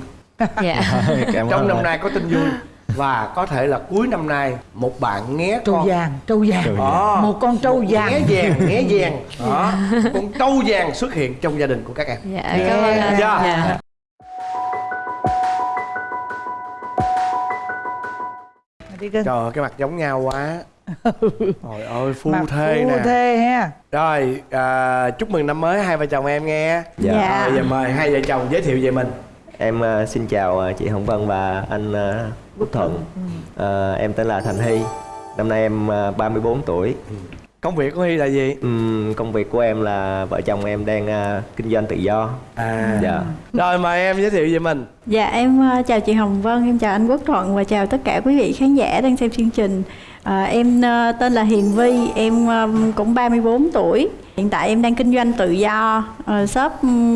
Dạ. Trong năm nay có tin vui và có thể là cuối năm nay một bạn nghé trâu con. vàng trâu vàng. Đó. một con trâu Một vàng. nghé vàng nghé vàng. Đó. Con trâu vàng xuất hiện trong gia đình của các em. Dạ cảm ơn anh. Dạ. dạ. Đi cưng trời ơi cái mặt giống nhau quá. Trời ơi phu Mà thê phu nè. thê ha. Rồi à, chúc mừng năm mới hai vợ chồng em nghe. Dạ. Dạ. Rồi, giờ mời hai vợ chồng giới thiệu về mình. Em ờ, xin chào ờ, chị Hồng Vân và anh ờ, Quốc Thuận. Ờ, em tên là Thành Hy. Năm nay em ờ, 34 tuổi. công việc của hy là gì Ừm, công việc của em là vợ chồng em đang ờ, kinh doanh tự do. à Dạ. rồi mời em giới thiệu về mình Dạ em ờ, chào chị Hồng Vân, em chào anh Quốc Thuận và chào tất cả quý vị khán giả đang xem chương trình. À, em ờ, tên là Hiền Vi, em cũng 34 tuổi. Hiện tại em đang kinh doanh tự do. Ờ, shop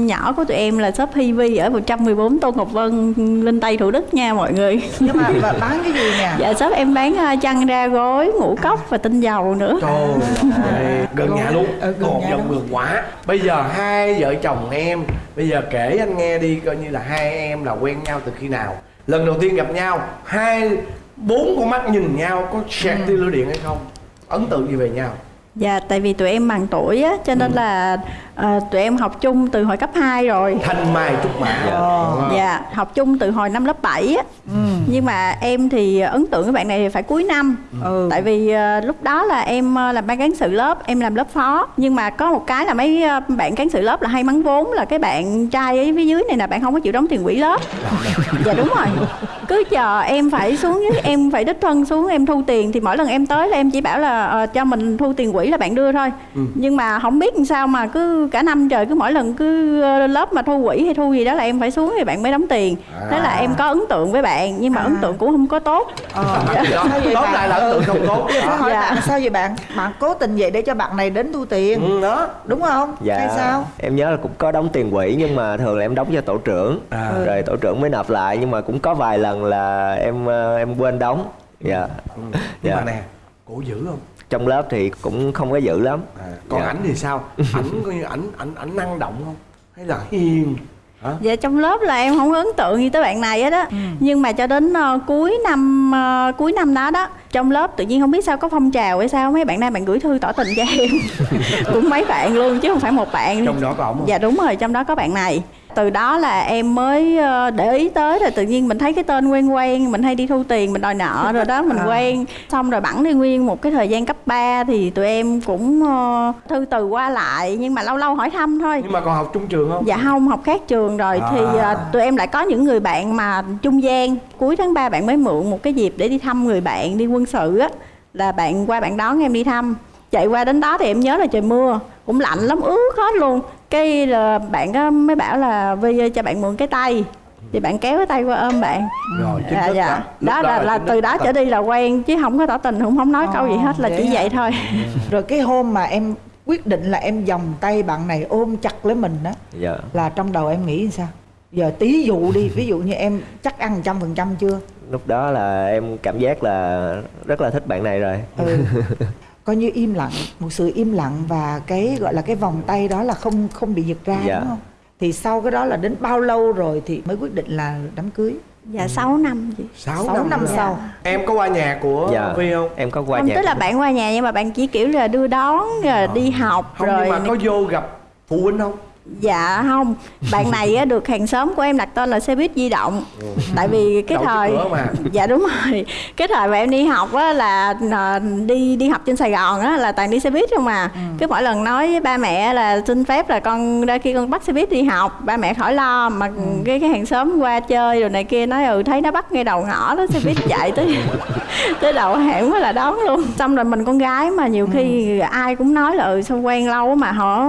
nhỏ của tụi em là shop Hi Vi ở 114 Tô Ngọc Vân, Linh Tây Thủ Đức nha mọi người. nhưng mà bán cái gì nè Dạ shop em bán ờ, chăn ra gối, ngũ cốc và tinh dầu nữa. trời ơi, gần nhà luôn Ừ, gần còn dòng luôn. vườn quá bây giờ hai vợ chồng em bây giờ kể anh nghe đi coi như là hai em là quen nhau từ khi nào lần đầu tiên gặp nhau hai bốn con mắt nhìn nhau có sẹt tia lửa điện hay không? Ấn tượng gì về nhau Dạ tại vì tụi em bằng tuổi á cho nên là ờ, tụi em học chung từ hồi cấp 2 rồi. thanh mai trúc mã Dạ, học chung từ hồi năm lớp 7 á. Nhưng mà em thì ấn tượng với bạn này thì phải cuối năm. Ừ. Tại vì ờ, lúc đó là em ờ, làm ban cán sự lớp, em làm lớp phó. Nhưng mà có một cái là mấy bạn cán sự lớp là hay mắng vốn là cái bạn trai ở phía dưới này là bạn không có chịu đóng tiền quỹ lớp. dạ đúng rồi. Cứ chờ em phải xuống em phải đích thân xuống em thu tiền thì mỗi lần em tới là em chỉ bảo là ờ, cho mình thu tiền quỹ là bạn đưa thôi. Nhưng mà không biết làm sao mà cứ cả năm trời cứ mỗi lần cứ ờ, lớp mà thu quỹ hay thu gì đó là em phải xuống thì bạn mới đóng tiền. Thế là em có ấn tượng với bạn nhưng mà ấn tượng cũng không có tốt. ờ. đó tóm bạn? lại là ấn tượng không tốt Phải hỏi Dạ. bạn sao vậy bạn bạn cố tình vậy để cho bạn này đến thu tiền ừ, đó đúng không Dạ. hay sao Em nhớ là cũng có đóng tiền quỹ nhưng mà thường là em đóng cho tổ trưởng. À. Rồi tổ trưởng mới nộp lại nhưng mà cũng có vài lần là em ờ, em quên đóng. Dạ. nhưng Dạ. mà nè cổ dữ không Trong lớp thì cũng không có dữ lắm. à, còn Dạ. ảnh thì sao ảnh coi như ảnh ảnh ảnh năng động không hay là hiền hả Dạ trong lớp là em không ấn tượng gì tới bạn này hết á. Nhưng mà cho đến ờ, cuối năm ờ, cuối năm đó đó, trong lớp tự nhiên không biết sao có phong trào hay sao mấy bạn nam bạn gửi thư tỏ tình cho em. Cũng mấy bạn luôn chứ không phải một bạn. trong đó có ổng Dạ đúng rồi, trong đó có bạn này. Từ đó là em mới ờ, để ý tới rồi tự nhiên mình thấy cái tên quen quen, mình hay đi thu tiền, mình đòi nợ rồi đó, mình À. quen. Xong rồi bẵng đi nguyên một cái thời gian cấp 3 thì tụi em cũng ờ, thư từ qua lại nhưng mà lâu lâu hỏi thăm thôi. nhưng mà còn học chung trường không Dạ không, học khác trường rồi thì À. à, tụi em lại có những người bạn mà trung gian Cuối tháng 3 bạn mới mượn một cái dịp để đi thăm người bạn đi quân sự á Là bạn qua bạn đón em đi thăm Chạy qua đến đó thì em nhớ là trời mưa Cũng lạnh lắm, ướt hết luôn Cái là bạn đó mới bảo là Vi ơi, cho bạn mượn cái tay Thì bạn kéo cái tay qua ôm bạn rồi chính Dạ, thức dạ. đó. Đó là, là từ đó trở đi là quen Chứ không có tỏ tình, cũng không nói câu gì hết là chỉ vậy vậy thôi rồi cái hôm mà em quyết định là em vòng tay bạn này ôm chặt lấy mình đó Dạ. là trong đầu em nghĩ sao giờ tí dụ đi ví dụ như em chắc ăn trăm phần trăm chưa Lúc đó là em cảm giác là rất là thích bạn này rồi. ừ. coi như im lặng một sự im lặng và cái gọi là cái vòng tay đó là không không bị giật ra Dạ. đúng không thì sau cái đó là đến bao lâu rồi thì mới quyết định là đám cưới Dạ 6 năm chị sáu, sáu năm rồi. sau em có qua nhà của Dạ. vi không Em có qua Không, nhà. tức là bạn qua nhà nhưng mà bạn chỉ kiểu là đưa đón rồi đi học không rồi nhưng mà có vô gặp phụ huynh không dạ không. Bạn này á, được hàng xóm của em đặt tên là xe buýt di động. Tại vì cái Đậu thời mà. dạ đúng rồi. Cái thời mà em đi học á là à, đi đi học trên sài gòn á là toàn đi xe buýt không mà cứ mỗi lần nói với ba mẹ là xin phép là con ra khi con bắt xe buýt đi học ba mẹ khỏi lo mà cái cái hàng xóm qua chơi rồi này kia nói ừ thấy nó bắt ngay đầu ngõ đó xe buýt chạy tới tới đầu hẻm mới là đón luôn. Xong rồi mình con gái mà nhiều khi ai cũng nói là ừ sao quen lâu mà họ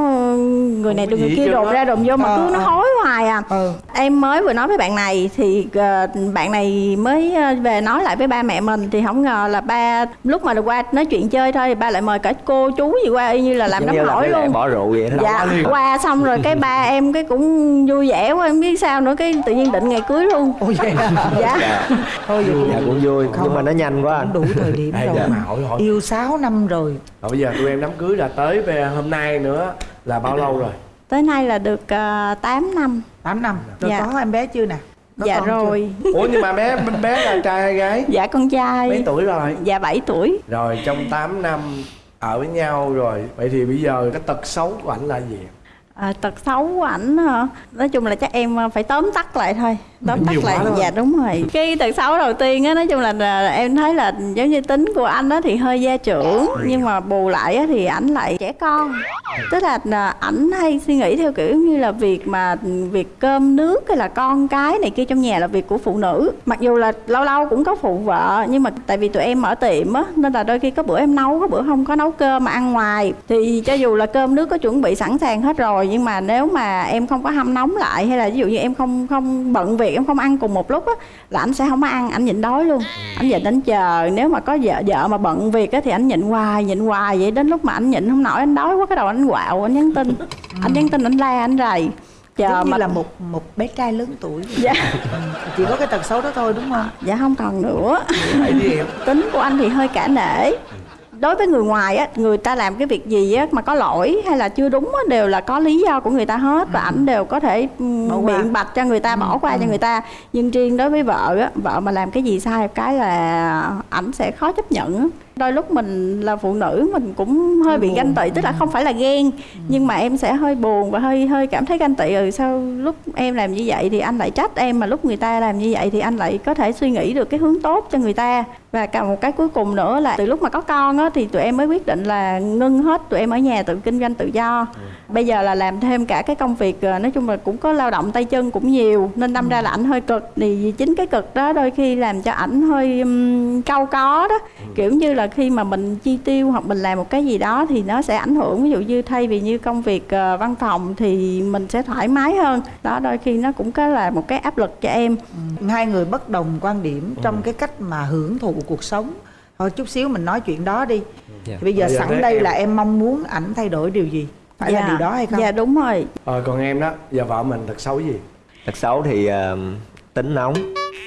người này có người kia đồn ra đồn vô mà cứ Ờ, nó ờ. hối hoài à. ừ em mới vừa nói với bạn này thì ờ, bạn này mới ờ, về nói lại với ba mẹ mình thì không ngờ là ba lúc mà được qua nói chuyện chơi thôi thì ba lại mời cả cô chú gì qua y như là làm đám là hỏi luôn. bỏ rượu vậy đó dạ qua xong rồi cái ba em cái cũng vui vẻ quá em biết sao nữa cái tự nhiên định ngày cưới luôn. Ôi vậy dạ. Dạ, thôi vậy dạ cũng vui nhưng mà nó nhanh quá. anh đủ thời điểm Ê, rồi dạ, mà. Hỏi hỏi yêu 6 năm rồi. Rồi bây giờ tụi em đám cưới là tới về hôm nay nữa là bao lâu rồi? Tới nay là được uh, 8 năm 8 năm rồi Dạ. có em bé chưa nè Có dạ con chưa? rồi Ủa nhưng mà bé bé là trai hay gái? dạ con trai Mấy tuổi rồi? dạ 7 tuổi Rồi trong 8 năm ở với nhau rồi Vậy thì bây giờ cái tật xấu của ảnh là gì? À, tật xấu của ảnh hả? Nói chung là chắc em ờ, phải tóm tắt lại thôi Tóm tắt lại, dạ đúng rồi. Cái tật xấu đầu tiên á, nói chung là, là em thấy là giống như tính của anh á thì hơi gia trưởng Nhưng mà bù lại á thì ảnh lại trẻ con. Tức là là ảnh hay suy nghĩ theo kiểu như là việc mà việc cơm nước hay là con cái này kia trong nhà là việc của phụ nữ. Mặc dù là lâu lâu cũng có phụ vợ Nhưng mà tại vì tụi em mở tiệm á Nên là đôi khi có bữa em nấu, có bữa không có nấu cơm mà ăn ngoài. Thì cho dù là cơm nước có chuẩn bị sẵn sàng hết rồi Nhưng mà nếu mà em không có hâm nóng lại Hay là ví dụ như em không không bận việc em không ăn cùng một lúc á Là anh sẽ không ăn, anh nhịn đói luôn. Anh nhịn anh chờ Nếu mà có vợ vợ mà bận việc á Thì anh nhịn hoài, nhịn hoài vậy Đến lúc mà anh nhịn không nổi, anh đói quá Cái đầu anh quạo, anh nhắn tin. Anh nhắn tin, anh la, anh rầy. Chờ giống như mà là một một bé trai lớn tuổi. Dạ. Chỉ có cái tật xấu đó thôi đúng không? Dạ không còn nữa. Tính của anh thì hơi cả nể đối với người ngoài á người ta làm cái việc gì á mà có lỗi hay là chưa đúng á đều là có lý do của người ta hết và ảnh đều có thể qua. biện bạch cho người ta bỏ qua cho người ta. Nhưng riêng đối với vợ á vợ mà làm cái gì sai cái là ảnh sẽ khó chấp nhận á đôi lúc mình là phụ nữ mình cũng hơi bị ganh tị tức là không phải là ghen nhưng mà em sẽ hơi buồn và hơi hơi cảm thấy ganh tị. Ừ sao lúc em làm như vậy thì anh lại trách em mà lúc người ta làm như vậy thì anh lại có thể suy nghĩ được cái hướng tốt cho người ta. Và cả một cái cuối cùng nữa là từ lúc mà có con á thì tụi em mới quyết định là ngưng hết tụi em ở nhà tự kinh doanh tự do. Bây giờ là làm thêm cả cái công việc ờ, nói chung là cũng có lao động tay chân cũng nhiều nên đâm ra là ảnh hơi cực. Thì chính cái cực đó đôi khi làm cho ảnh hơi um, cau có đó. Kiểu như là khi mà mình chi tiêu hoặc mình làm một cái gì đó thì nó sẽ ảnh hưởng ví dụ như thay vì như công việc ờ, văn phòng thì mình sẽ thoải mái hơn đó đôi khi nó cũng có là một cái áp lực cho em hai người bất đồng quan điểm trong cái cách mà hưởng thụ cuộc sống thôi chút xíu mình nói chuyện đó đi Dạ. thì bây giờ Bây giờ sẵn đây em- là em mong muốn ảnh thay đổi điều gì phải là Dạ. điều đó hay không dạ đúng rồi Ờ còn em đó Giờ vợ mình tật xấu gì? tật xấu thì ờ, tính nóng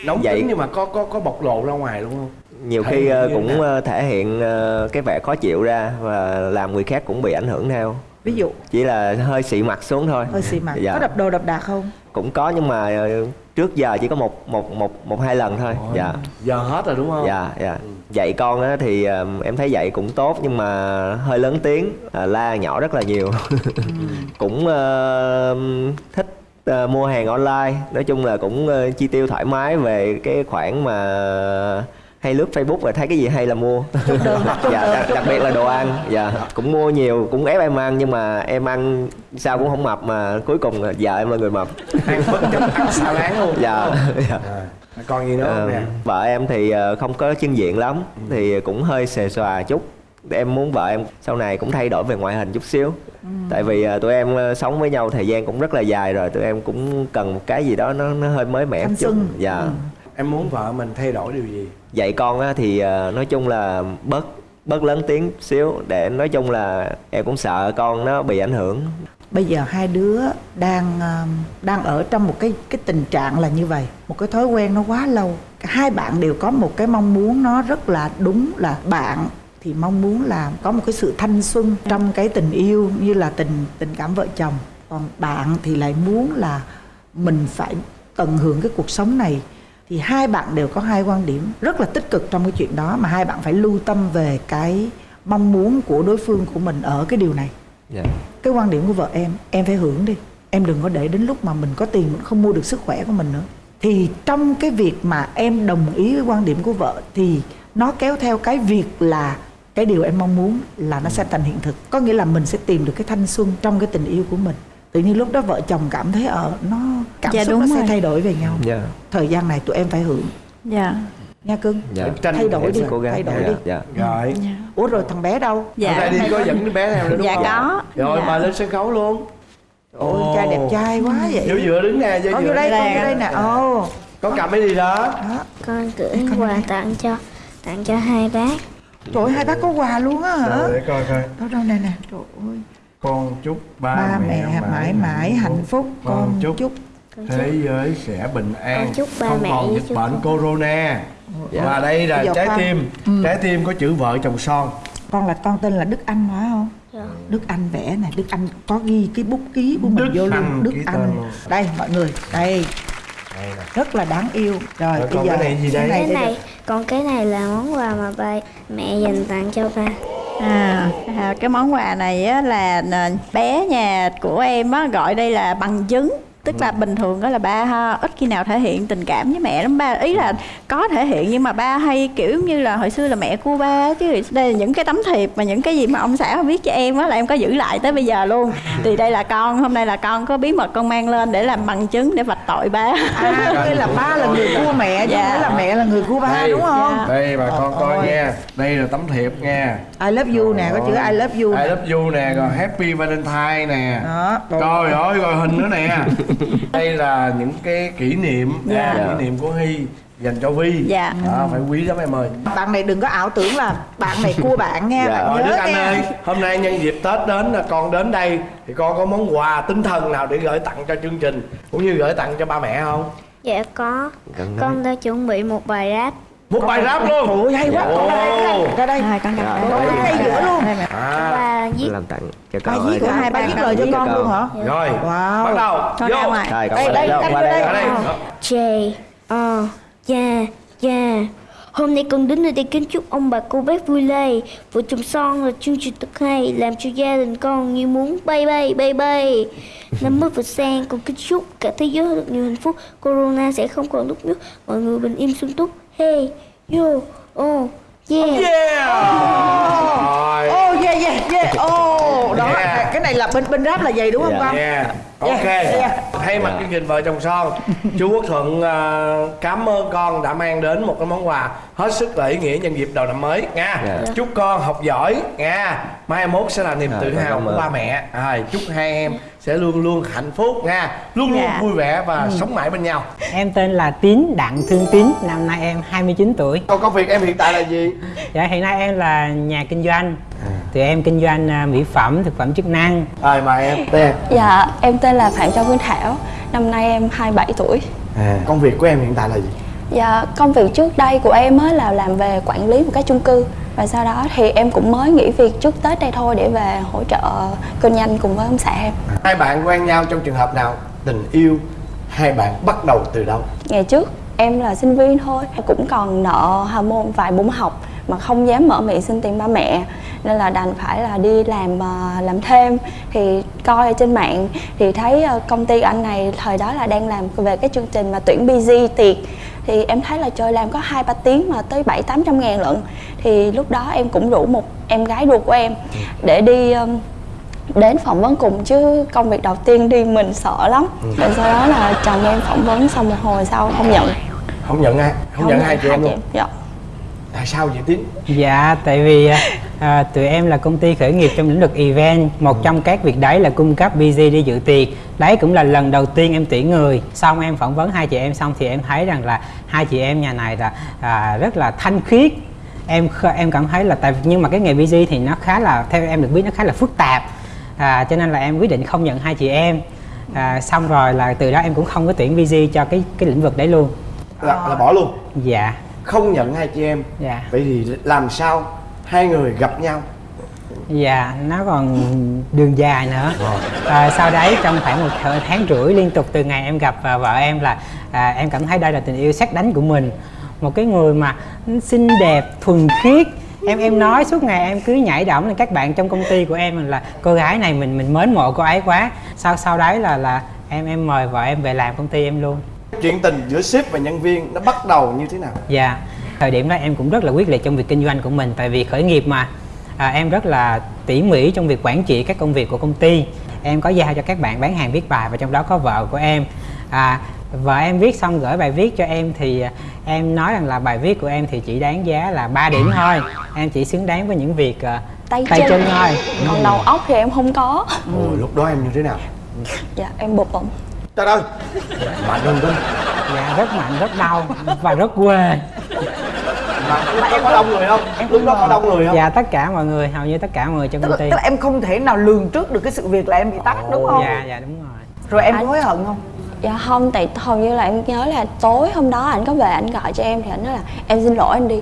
Nóng Vậy- tính nhưng mà có có có bộc lộ ra ngoài đúng không? Nhiều Thể khi ờ, cũng nào? ờ, thể hiện ờ, cái vẻ khó chịu ra và làm người khác cũng bị ảnh hưởng theo. Ví dụ? Chỉ là hơi xị mặt xuống thôi. Hơi xì mặt. Dạ. có đập đồ đập đạc không? Cũng có nhưng mà trước giờ chỉ có một một một một hai lần thôi. Ôi, dạ. Giờ hết rồi đúng không? dạ dạ. Dạy con á thì em thấy dạy cũng tốt nhưng mà hơi lớn tiếng à, la nhỏ rất là nhiều. Cũng ờ, thích ờ, mua hàng online. Nói chung là cũng ờ, chi tiêu thoải mái về cái khoản mà hay lướt Facebook và thấy cái gì hay là mua. Dạ đặc, đặc biệt là đồ ăn. Dạ cũng mua nhiều cũng ép em ăn nhưng mà em ăn sao cũng không mập mà cuối cùng là vợ em là người mập. Ăn bất chấp ăn xào láng luôn. Dạ, dạ. À, còn gì nữa không Ờ, nè? vợ em thì ờ, không có chân diện lắm thì cũng hơi xề xòa chút. Em muốn vợ em sau này cũng thay đổi về ngoại hình chút xíu. Tại vì ờ, tụi em sống với nhau thời gian cũng rất là dài rồi tụi em cũng cần một cái gì đó nó nó hơi mới mẻ chút. dạ. Ừ. Em muốn vợ mình thay đổi điều gì? Dạy con á, thì ờ, nói chung là bớt bớt lớn tiếng xíu để nói chung là em cũng sợ con nó bị ảnh hưởng. Bây giờ hai đứa đang ờ, đang ở trong một cái cái tình trạng là như vậy một cái thói quen nó quá lâu. Hai bạn đều có một cái mong muốn nó rất là đúng là bạn thì mong muốn là có một cái sự thanh xuân trong cái tình yêu như là tình tình cảm vợ chồng. Còn bạn thì lại muốn là mình phải tận hưởng cái cuộc sống này thì hai bạn đều có hai quan điểm rất là tích cực trong cái chuyện đó mà hai bạn phải lưu tâm về cái mong muốn của đối phương của mình ở cái điều này. Dạ. Cái quan điểm của vợ em em phải hưởng đi. Em đừng có để đến lúc mà mình có tiền mình không mua được sức khỏe của mình nữa. Thì trong cái việc mà em đồng ý với quan điểm của vợ thì nó kéo theo cái việc là cái điều em mong muốn là nó sẽ thành hiện thực. Có nghĩa là mình sẽ tìm được cái thanh xuân trong cái tình yêu của mình tự nhiên lúc đó vợ chồng cảm thấy ờ nó cảm Dạ, xúc đúng nó sẽ rồi. thay đổi về nhau. Dạ. Thời gian này tụi em phải hưởng. Dạ. Nha cưng. Dạ. Thay đổi đi cố gắng. thay đổi dạ, đi. dạ. Rồi. Ủa rồi thằng bé đâu? Dạ. Nay đi có dẫn đứa bé theo nữa đúng Dạ, không? có. rồi Dạ. mời lên sân khấu luôn. Ôi trai đẹp trai quá vậy. Vô dựa đứng nè vô vô đây con Dạ. vô đây nè. Ồ. Có cầm cái gì đó? Con gửi quà tặng cho tặng cho hai bác. Trời ơi, hai bác có quà luôn á hả? Để coi coi. Đâu đâu nè nè. Trời ơi con chúc ba, ba mẹ mãi mãi hạnh phúc. Con con chúc chúc thế giới sẽ bình an. Con chúc ba không mẹ còn dịch bệnh con. corona. Và đây là giờ trái tim. Ừ. trái tim có chữ vợ chồng son. Con là con tên là Đức Anh phải không? Dạ. Đức Anh vẽ này Đức Anh có ghi cái bút ký của mình Đức vô luôn Đức Anh. luôn. đây mọi người đây. Rất là đáng yêu. Rồi Rồi, bây còn giờ cái này gì đây? cái này còn cái này là món quà mà ba mẹ dành tặng cho ba À, à, cái món quà này á, là à, bé nhà của em á, gọi đây là bằng chứng tức là bình thường đó là ba ha, ít khi nào thể hiện tình cảm với mẹ lắm ba ý là có thể hiện nhưng mà ba hay kiểu như là hồi xưa là mẹ của ba chứ đây là những cái tấm thiệp mà những cái gì mà ông xã viết cho em á là em có giữ lại tới bây giờ luôn thì đây là con hôm nay là con có bí mật con mang lên để làm bằng chứng để vạch tội ba à đây là ba là người cua mẹ chứ Dạ. không phải là mẹ là người cua ba Đây. đúng không Dạ. đây bà con coi Ôi. nha đây là tấm thiệp nha I love you nè có chữ I love you I love you nè rồi happy valentine nè đó rồi. Trời ơi, rồi hình nữa nè Đây là những cái kỷ niệm Dạ. à, Kỷ niệm của Hy dành cho Vi Dạ. Đó, Phải quý lắm em ơi bạn này đừng có ảo tưởng là bạn này cua bạn nha Dạ. bạn nhớ Anh ơi, hôm nay nhân dịp Tết đến là con đến đây Thì con có món quà tinh thần nào để gửi tặng cho chương trình Cũng như gửi tặng cho ba mẹ không? dạ có con đã chuẩn bị một bài rap Một bài rap luôn. Trời ơi hay quá. Con ra đây ra đây con ngay giữa luôn à, ba viết làm tặng cho ba con viết của hai ba viết lời cho con. luôn hả? Rồi, Wow. bắt đầu. Vô. Đây, qua đây, đây, đây, đây. đây. Ở đây J ờ yeah yeah Hôm nay con đến nơi đây kính chúc ông bà cô bác vui lây. Vợ chồng son là chương trình thật hay, Làm cho gia đình con như muốn bay bay bay bay. Năm mới vừa sang con kính chúc cả thế giới được nhiều hạnh phúc. Corona sẽ không còn lúc nước Mọi người bình yên sung túc. Hey, yo oh yeah Rồi ô yeah yeah yeah ô đó Yeah. cái này là bên bên rap là vậy đúng không con Yeah, ok. Yeah, yeah. Thay mặt chương trình vợ chồng son, chú Quốc Thuận à, cảm ơn con đã mang đến một cái món quà hết sức là ý nghĩa nhân dịp đầu năm mới nha. Dạ. Chúc con học giỏi nha. Mai mốt sẽ là niềm Dạ, tự hào của ba mẹ. À, chúc hai em sẽ luôn luôn hạnh phúc nha, luôn luôn Dạ. vui vẻ và sống mãi bên nhau. Em tên là Tín, Đặng Thương Tín, năm nay em 29 tuổi. Còn công việc em hiện tại là gì? Dạ hiện nay em là nhà kinh doanh. Thì em kinh doanh à, mỹ phẩm, thực phẩm chức năng. Rồi mời em. Đây. Dạ, em tên là Phạm Châu Phương Thảo Năm nay em 27 tuổi À, công việc của em hiện tại là gì? Dạ, công việc trước đây của em á là làm về quản lý một cái chung cư. Và sau đó thì em cũng mới nghỉ việc trước Tết đây thôi để về hỗ trợ kinh doanh cùng với ông xã em. Hai bạn quen nhau trong trường hợp nào? Tình yêu hai bạn bắt đầu từ đâu? Ngày trước em là sinh viên thôi Cũng còn nợ hà môn vài bốn học Mà không dám mở miệng xin tiền ba mẹ. Nên là đành phải là đi làm ờ, làm thêm. Thì coi ở trên mạng Thì thấy ờ, công ty anh này thời đó là đang làm về cái chương trình mà tuyển busy tiệc Thì em thấy là trời làm có hai ba tiếng mà tới bảy tám trăm ngàn lận. Thì lúc đó em cũng rủ một em gái ruột của em Để đi đến phỏng vấn cùng. Chứ công việc đầu tiên đi mình sợ lắm. Rồi sau đó là chồng em phỏng vấn xong một hồi sau không nhận. Không nhận ai? Không, nhận hai chị em luôn? dạ Tại sao vậy Tín? Dạ, tại vì à, à, tụi em là công ty khởi nghiệp trong lĩnh vực event. Một trong các việc đấy là cung cấp BG đi dự tiệc. Đấy cũng là lần đầu tiên em tuyển người. Xong em phỏng vấn hai chị em xong thì em thấy rằng là Hai chị em nhà này là à, rất là thanh khiết. Em em cảm thấy là tại nhưng mà cái nghề BG thì nó khá là theo em được biết nó khá là phức tạp. À, cho nên là em quyết định không nhận hai chị em. À, xong rồi là từ đó em cũng không có tuyển BG cho cái cái lĩnh vực đấy luôn. Là, là bỏ luôn? dạ Không nhận hai chị em dạ Vậy thì làm sao hai người gặp nhau? Dạ, nó còn đường dài nữa. À, sau đấy trong khoảng một thời- tháng rưỡi liên tục từ ngày em gặp à, vợ em là à, em cảm thấy đây là tình yêu sắc đánh của mình. Một cái người mà xinh đẹp, thuần khiết em em nói suốt ngày em cứ nhảy động lên các bạn trong công ty của em là cô gái này mình mình mến mộ cô ấy quá sau sau đấy là là em em mời vợ em về làm công ty em luôn chuyện tình giữa sếp và nhân viên nó bắt đầu như thế nào Dạ, thời điểm đó em cũng rất là quyết liệt trong việc kinh doanh của mình tại vì khởi nghiệp mà à, em rất là tỉ mỉ trong việc quản trị các công việc của công ty. Em có giao cho các bạn bán hàng viết bài và trong đó có vợ của em. À, vợ em viết xong gửi bài viết cho em thì à, em nói rằng là bài viết của em thì chỉ đáng giá là 3 điểm thôi. Em chỉ xứng đáng với những việc à, tay, tay chân, chân thôi. còn Ừ. đầu óc thì em không có Ồ, lúc đó em như thế nào dạ em bực bụng trời ơi mạnh hơn đó. Dạ rất mạnh, rất đau và rất quê. mà lúc đó có đông người không? Lúc đó có đông người không? Dạ tất cả mọi người, hầu như tất cả mọi người trong tức công ty. tức là em không thể nào lường trước được cái sự việc là em bị tắt đúng không? Dạ dạ đúng rồi. rồi em Anh- hối hận không? Dạ không tại hầu như là em nhớ là tối hôm đó anh có về anh gọi cho em thì anh nói là em xin lỗi anh đi.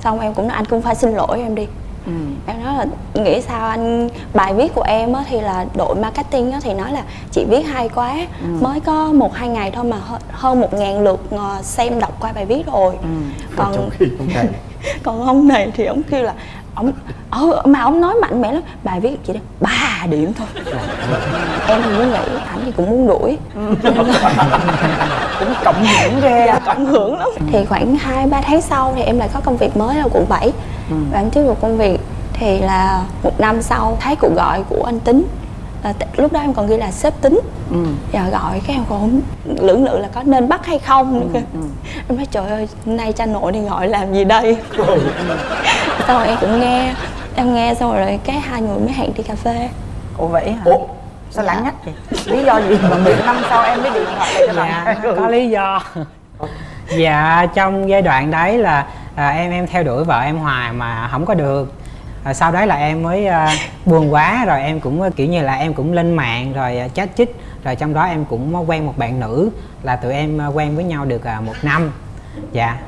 Xong em cũng nói anh cũng phải xin lỗi em đi ừ. em nói là nghĩ sao anh bài viết của em á, thì là đội marketing á, thì nói là chị viết hay quá. Ừ. mới có một hai ngày thôi mà hơ- hơn một ngàn lượt ờ, xem đọc qua bài viết rồi. Ừ. còn trong khi không này còn ông này thì ông kêu là ông ờ, mà ông nói mạnh mẽ lắm bài viết chị đó ba điểm thôi. Em thì muốn nghĩ ảnh thì cũng muốn đuổi. Cũng cộng hưởng ghê. Dạ, cộng hưởng lắm. Thì khoảng 2 3 tháng sau thì em lại có công việc mới ở quận 7 Ừ. và em tiếp tục công việc thì là một năm sau thấy cuộc gọi của anh tính. T- lúc đó em còn ghi là sếp tính. Ừ. giờ gọi cái em không lưỡng lự là có nên bắt hay không. Nữa kìa em nói trời ơi nay cha nội đi gọi làm gì đây? Xong rồi em cũng nghe em nghe xong rồi cái hai người mới hẹn đi cà phê. Ủa vậy hả? Ủa? Sao lãng nhách vậy? Lý do gì mà một năm sau em mới điện thoại lại cho dạ bạn có lý do. Dạ trong giai đoạn đấy là à, em em theo đuổi vợ em hoài mà không có được. À, sau đấy là em mới à, buồn quá rồi em cũng à, kiểu như là em cũng lên mạng rồi à, chat chích rồi trong đó em cũng quen một bạn nữ là tụi em à, quen với nhau được à, một năm. Dạ.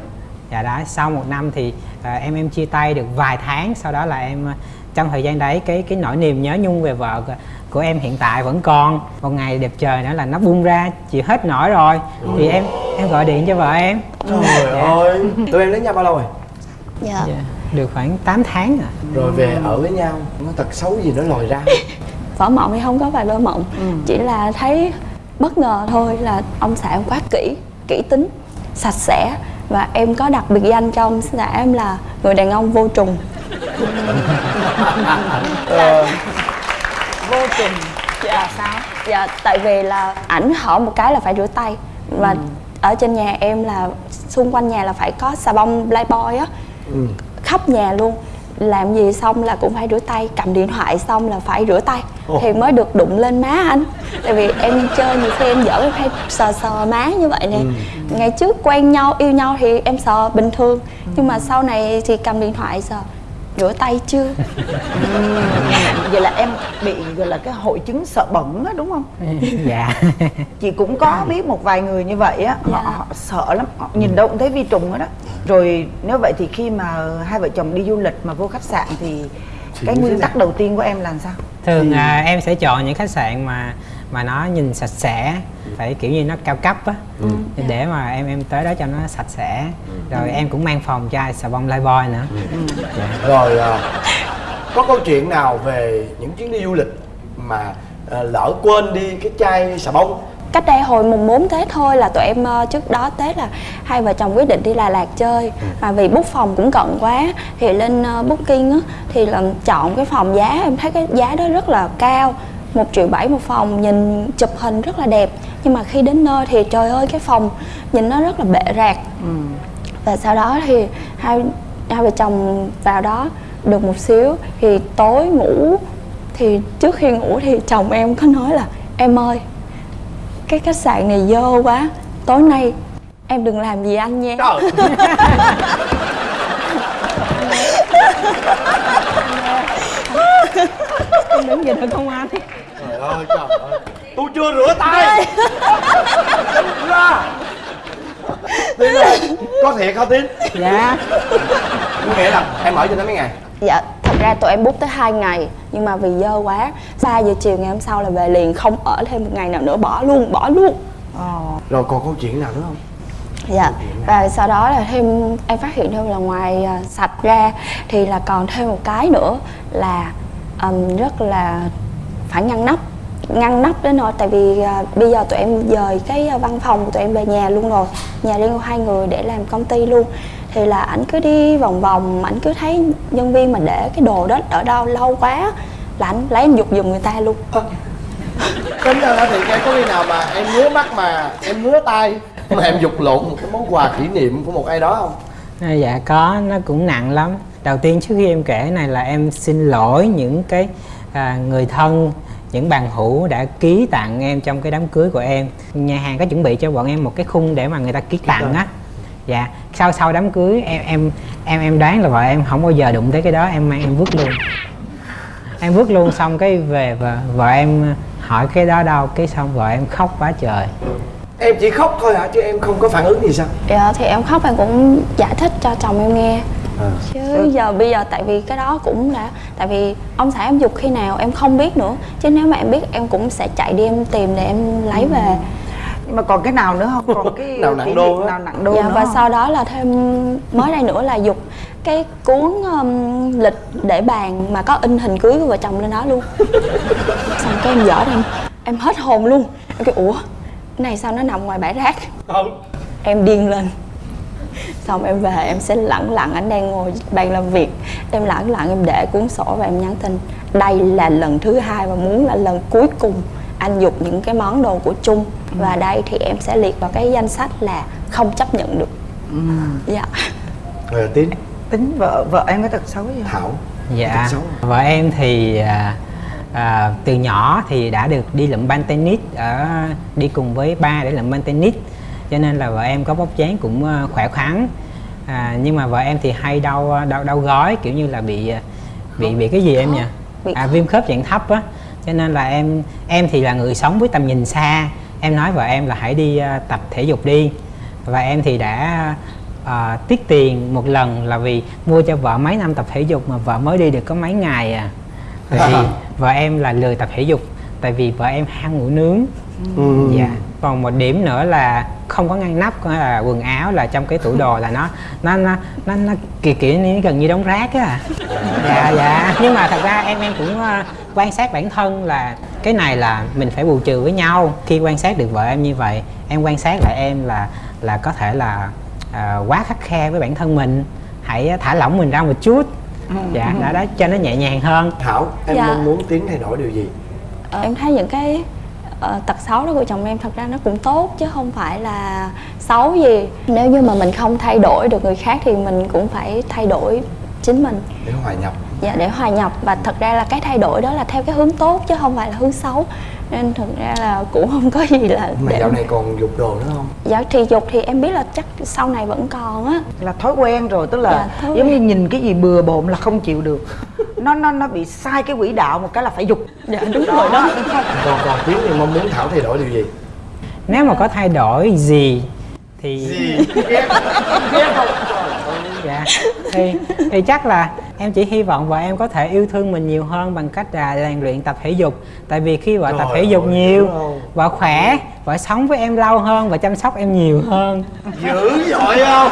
Dạ đó sau một năm thì à, em em chia tay được vài tháng sau đó là em à, trong thời gian đấy cái cái nỗi niềm nhớ nhung về vợ của- em hiện tại vẫn còn. Một ngày đẹp trời nữa là nó bung ra chịu hết nổi rồi. Thì em em gọi điện cho vợ em. Trời ơi. Tụi em lấy nhau bao lâu rồi? Dạ. Dạ, được khoảng 8 tháng à rồi về ở với nhau nó tật xấu gì nó lòi ra? Vỡ mộng thì không có vài vỡ mộng. Chỉ là thấy bất ngờ thôi là ông xã em quá kỹ kỹ tính sạch sẽ. Và em có đặt biệt danh cho ông xã em là người đàn ông vô trùng Ờ, vô trùng dạ sao? Dạ tại vì là ảnh hỏi một cái là phải rửa tay. Và ở trên nhà em là xung quanh nhà là phải có xà bông playboy á. Ừ. khắp nhà luôn. Làm gì xong là cũng phải rửa tay. Cầm điện thoại xong là phải rửa tay. Ồ. thì mới được đụng lên má anh. Tại vì em chơi nhiều khi em giỡn em hay sờ sờ má như vậy nè. Ngày trước quen nhau yêu nhau thì em sờ bình thường. Nhưng mà sau này thì cầm điện thoại sờ rửa tay chưa? Vậy là em bị gọi là cái hội chứng sợ bẩn á đúng không? Dạ. Chị cũng có biết một vài người như vậy á họ, Dạ. họ sợ lắm họ nhìn đâu cũng thấy vi trùng hết đó rồi nếu vậy thì khi mà hai vợ chồng đi du lịch mà vô khách sạn thì cái nguyên tắc đầu tiên của em là sao? Thường Thì- à, em sẽ chọn những khách sạn mà mà nó nhìn sạch sẽ phải kiểu như nó cao cấp á. Ừ. để mà em em tới đó cho nó sạch sẽ. Rồi em cũng mang phòng chai xà bông lifebuoy nữa. Rồi à, có câu chuyện nào về những chuyến đi du lịch mà à, lỡ quên đi cái chai xà bông? Cách đây hồi mùng 4 Tết thôi là tụi em ờ, trước đó Tết là hai vợ chồng quyết định đi Đà Lạt chơi. Mà vì book phòng cũng cận quá thì lên ờ, booking á thì là chọn cái phòng giá em thấy cái giá đó rất là cao một triệu bảy một phòng nhìn chụp hình rất là đẹp. Nhưng mà khi đến nơi thì trời ơi cái phòng nhìn nó rất là bệ rạc. Và sau đó thì hai hai vợ chồng vào đó được một xíu thì tối ngủ. Thì trước khi ngủ thì chồng em có nói là em ơi cái khách sạn này dơ quá tối nay em đừng làm gì anh nha. Trời em đứng vậy được không anh trời ơi trời ơi tôi chưa rửa tay ra Tín ơi, có thiệt không Tín? dạ Có nghĩa là em ở cho tới mấy ngày? dạ thật ra tụi em book tới hai ngày nhưng mà vì dơ quá 3 giờ chiều ngày hôm sau là về liền không ở thêm một ngày nào nữa bỏ luôn bỏ luôn Ờ. Rồi còn câu chuyện nào nữa không? dạ và sau đó là thêm em phát hiện thêm là ngoài à, sạch ra thì là còn thêm một cái nữa là ừm, rất là phải ngăn nắp ngăn nắp đến nỗi tại vì à, bây giờ tụi em dời cái à, văn phòng của tụi em về nhà luôn rồi. Nhà riêng của hai người để làm công ty luôn. Thì là ảnh cứ đi vòng vòng ảnh cứ thấy nhân viên mà để cái đồ đó ở đâu lâu quá là ảnh lấy anh dục giùm người ta luôn. Tính ra thiệt em có khi nào mà em ngứa mắt mà em ngứa tay mà em dục lộn một cái món quà kỷ niệm của một ai đó không? À, dạ có. Nó cũng nặng lắm đầu tiên trước khi em kể cái này là em xin lỗi những cái à, người thân những bàn hữu đã ký tặng em trong cái đám cưới của em. Nhà hàng có chuẩn bị cho bọn em một cái khung để mà người ta ký tặng. á. Dạ sau sau đám cưới em em em em đoán là vợ em không bao giờ đụng tới cái đó em mang em vứt luôn. Em vứt luôn xong cái về và vợ em hỏi cái đó đâu cái xong vợ em khóc quá trời. Em chỉ khóc thôi hả? Chứ em không có phản ứng gì sao? Dạ thì em khóc em cũng giải thích cho chồng em nghe chứ giờ bây giờ tại vì cái đó cũng đã tại vì ông xã em dục khi nào em không biết nữa. Chứ nếu mà em biết em cũng sẽ chạy đi em tìm để em lấy về. Nhưng mà còn cái nào nữa không? Còn cái Nào nặng đô nào nặng đô dạ nữa và không? sau đó là thêm mới đây nữa là dục cái cuốn um, lịch để bàn mà có in hình cưới của vợ chồng lên đó luôn. Xong cái em dở em em hết hồn luôn. Em kêu ủa cái này sao nó nằm ngoài bãi rác? Em điên lên xong em về em sẽ lẳng lặng anh đang ngồi bàn làm việc. Em lẳng lặng em để cuốn sổ và em nhắn tin. Đây là lần thứ hai và muốn là lần cuối cùng anh dục những cái món đồ của chung và đây thì em sẽ liệt vào cái danh sách là không chấp nhận được. Dạ. Rồi tiến tính vợ vợ em có tật xấu gì không? Thảo. Dạ. Xấu vợ em thì à, à, từ nhỏ thì đã được đi lượm ban tennis ở đi cùng với ba để lượm ban tennis cho nên là vợ em có vóc dáng cũng à, khỏe khoắn. À, nhưng mà vợ em thì hay đau đau đau gói kiểu như là bị à, bị bị cái gì em nhỉ? À, viêm khớp dạng thấp á. Cho nên là em em thì là người sống với tầm nhìn xa. Em nói vợ em là hãy đi tập thể dục đi. Và em thì đã à, tiết tiền một lần là vì mua cho vợ mấy năm tập thể dục mà vợ mới đi được có mấy ngày à. Tại vì vợ em là lười tập thể dục tại vì vợ em ham ngủ nướng. Ừ. dạ còn một điểm nữa là không có ngăn nắp có là quần áo là trong cái tủ đồ là nó nó nó nó, nó kiểu kiểu như gần như đống rác á. Dạ dạ. Nhưng mà thật ra em em cũng ờ, quan sát bản thân là cái này là mình phải bù trừ với nhau. Khi quan sát được vợ em như vậy em quan sát lại em là là có thể là à, quá khắt khe với bản thân mình. Hãy thả lỏng mình ra một chút. Dạ đó đó cho nó nhẹ nhàng hơn. Thảo em Dạ. mong muốn tiến thay đổi điều gì? Ờ, em thấy những cái ờ, tật xấu đó của chồng em thật ra nó cũng tốt chứ không phải là xấu gì. Nếu như mà mình không thay đổi được người khác thì mình cũng phải thay đổi chính mình. Để hòa nhập. Dạ để hòa nhập. Và thật ra là cái thay đổi đó là theo cái hướng tốt chứ không phải là hướng xấu nên thực ra là cũng không có gì là mà để dạo này còn dục đồ nữa không? Dạ thì dục thì em biết là chắc sau này vẫn còn á. Là thói quen rồi tức là Dạ, thói giống như nhìn cái gì bừa bộn là không chịu được. Nó nó nó bị sai cái quỹ đạo một cái là phải dục. Dạ đúng rồi đó. Còn còn tiến thì mong muốn thảo thay đổi điều gì? Nếu mà có thay đổi gì thì gì? Ghét ghét không dạ. Thì thì chắc là em chỉ hy vọng vợ em có thể yêu thương mình nhiều hơn bằng cách là rèn luyện tập thể dục. Tại vì khi vợ tập Trời thể dục ơi, nhiều vợ khỏe vợ sống với em lâu hơn và chăm sóc em nhiều hơn. Dữ dội không?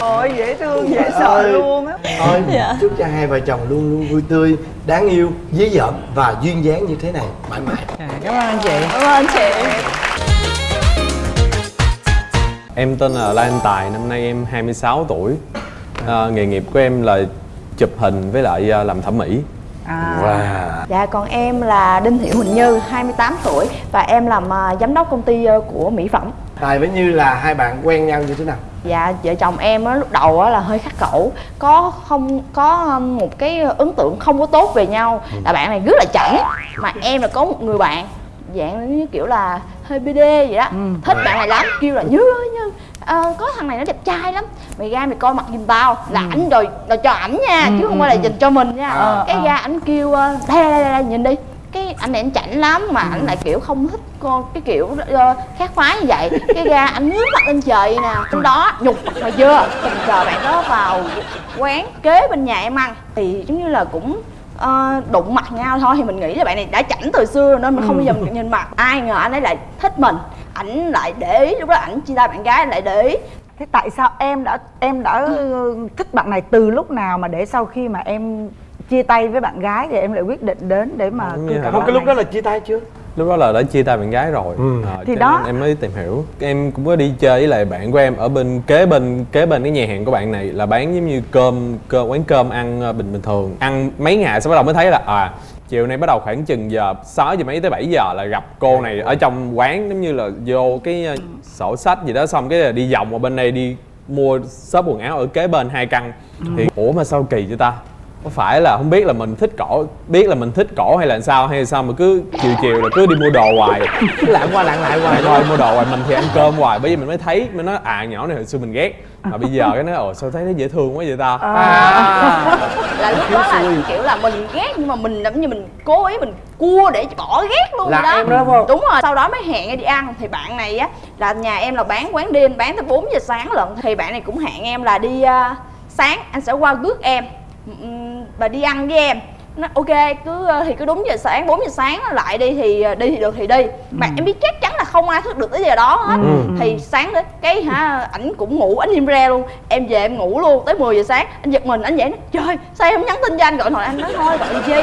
Ôi dễ thương dễ Ôi. sợ luôn á. Thôi Dạ. chúc cho hai vợ chồng luôn luôn vui tươi đáng yêu dí dợm và duyên dáng như thế này. Mãi mãi. À, cảm ơn anh chị. Cảm ơn chị Em tên là Lan Tài, năm nay em 26 tuổi à, Nghề nghiệp của em là chụp hình với lại à, làm thẩm mỹ à. wow Dạ còn em là Đinh Thị Huỳnh Như, 28 tuổi và em làm à, giám đốc công ty của mỹ phẩm. tài với như là hai bạn quen nhau như thế nào Dạ vợ chồng em á lúc đầu á là hơi khắc khẩu, có không có um, một cái ấn tượng không có tốt về nhau. Là bạn này rất là chảnh mà em là có một người bạn dạng như kiểu là hơi BD vậy đó. Thích bạn này lắm, kêu là Như ơi Như ờ, có thằng này nó đẹp trai lắm. Mày ra mày coi mặt giùm tao là ảnh rồi là cho ảnh nha chứ không phải là dành cho mình nha. Ờ, cái ờ. ra ảnh kêu ờ, đây đây đây, đây nhìn đi. Cái anh này anh chảnh lắm mà ảnh lại kiểu không thích con cái kiểu ờ, khác phái như vậy. Cái ra ảnh ngước mặt lên trời nè trong đó nhục mày chưa tình cờ bạn đó vào quán kế bên nhà em ăn. Thì giống như là cũng ờ, đụng mặt nhau thôi thì mình nghĩ là bạn này đã chảnh từ xưa rồi nên mình không bao giờ mình nhìn mặt. Ai ngờ anh ấy lại thích mình. Ảnh lại để ý lúc đó ảnh chia tay bạn gái anh lại để ý. Thế tại sao em đã em đã ừ, thích bạn này từ lúc nào mà để sau khi mà em chia tay với bạn gái thì em lại quyết định đến để mà bạn cái lúc này? đó là chia tay chưa lúc đó là đã chia tay bạn gái rồi. Ờ, Thì cho đó. em mới tìm hiểu. Em cũng có đi chơi với lại bạn của em ở bên kế bên kế bên cái nhà hàng của bạn này là bán giống như cơm cơm quán cơm ăn ờ, bình bình thường. Ăn mấy ngày sau bắt đầu mới thấy là à chiều nay bắt đầu khoảng chừng giờ 6 giờ mấy tới 7 giờ là gặp cô này ở trong quán giống như là vô cái ờ, sổ sách gì đó xong cái là đi vòng qua bên đây đi mua shop quần áo ở kế bên hai căn. Thì ủa mà sao kỳ vậy ta có phải là không biết là mình thích cổ biết là mình thích cổ hay là sao hay là sao mà cứ chiều chiều là cứ đi mua đồ hoài? Lạng qua lạng lại hoài. Thôi mua đồ hoài mình thì ăn cơm hoài bởi vì mình mới thấy mới nói à nhỏ này hồi xưa mình ghét. Mà bây giờ cái nói ồ sao thấy nó dễ thương quá vậy ta? Là lúc đó là kiểu là mình ghét nhưng mà mình giống như mình cố ý mình cua để bỏ ghét luôn Là rồi đó. em đó không? đúng rồi sau đó mới hẹn đi ăn. Thì bạn này á là nhà em là bán quán đêm bán tới 4 giờ sáng lận. Thì bạn này cũng hẹn em là đi à, sáng anh sẽ qua rước em Và đi ăn với em. Nó ok cứ ờ, thì cứ đúng giờ sáng 4 giờ sáng nó lại đi thì ờ, đi thì được thì đi. Mà em biết chắc chắn là không ai thức được tới giờ đó hết. Ừ. thì sáng đến cái hả ảnh cũng ngủ ảnh im re luôn. Em về em ngủ luôn tới 10 giờ sáng anh giật mình anh dậy nói trời sao em không nhắn tin cho anh? Gọi thoại anh nói thôi gọi chi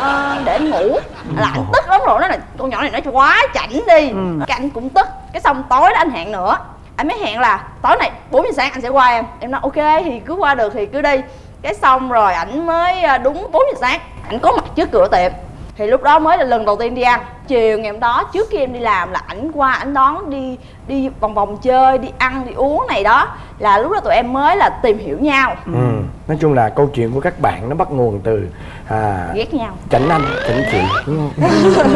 Ờ, để anh ngủ. Là anh tức lắm rồi nó là con nhỏ này nó quá chảnh đi. Cái anh cũng tức. Cái xong tối đó anh hẹn nữa. Anh mới hẹn là tối này 4 giờ sáng anh sẽ qua em. Em nói ok thì cứ qua được thì cứ đi cái xong rồi ảnh mới à, đúng 4 giờ sáng ảnh có mặt trước cửa tiệm. Thì lúc đó mới là lần đầu tiên đi ăn. Chiều ngày hôm đó trước khi em đi làm là ảnh qua ảnh đón đi đi vòng vòng chơi đi ăn đi uống này đó. Là lúc đó tụi em mới là tìm hiểu nhau. Ừ. nói chung là câu chuyện của các bạn nó bắt nguồn từ à, ghét nhau. Chảnh anh chảnh chị. Đúng không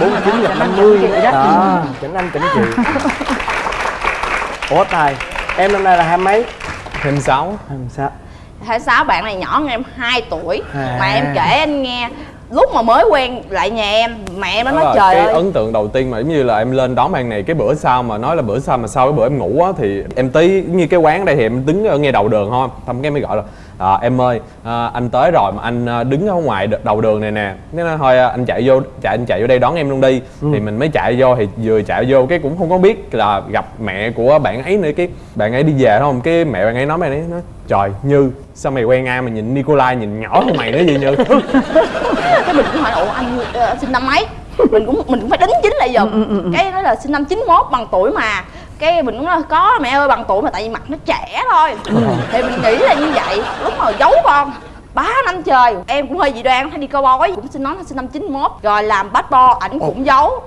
bốn chín gặp năm mươi. Đó chảnh anh chảnh chị. Ủa tài em năm nay là hai mấy? Hai sáu. Hai sáu hai sáu bạn này nhỏ hơn em 2 tuổi À. mà em kể anh nghe lúc mà mới quen lại nhà em mẹ em nó nói là trời cái ơi ấn tượng đầu tiên mà giống như là em lên đón bạn này cái bữa sau mà nói là bữa sau mà sau cái bữa em ngủ á thì em tới như cái quán đây thì em đứng ở ngay đầu đường thôi xong cái mới gọi là à, em ơi à, anh tới rồi mà anh à, đứng ở ngoài đầu đường này nè. Thế nói thôi anh chạy vô chạy anh chạy vô đây đón em luôn đi. Thì mình mới chạy vô thì vừa chạy vô cái cũng không có biết là gặp mẹ của bạn ấy nữa. Cái bạn ấy đi về đúng không cái mẹ bạn ấy nói mày ấy nói trời như sao mày quen ai mà nhìn Nikolai nhìn nhỏ hơn mày nữa vậy như? Cái mình cũng hỏi ủa anh ờ, sinh năm mấy? Mình cũng mình cũng phải đính chính lại giùm cái nói là sinh năm 91 bằng tuổi mà cái mình cũng nói có mẹ ơi bằng tuổi mà tại vì mặt nó trẻ thôi. Thì mình nghĩ là như vậy. Lúc mà giấu con ba năm trời em cũng hơi dị đoan hay đi coi bói. Cũng xin nói sinh năm 91 rồi làm bát bo ảnh cũng giấu.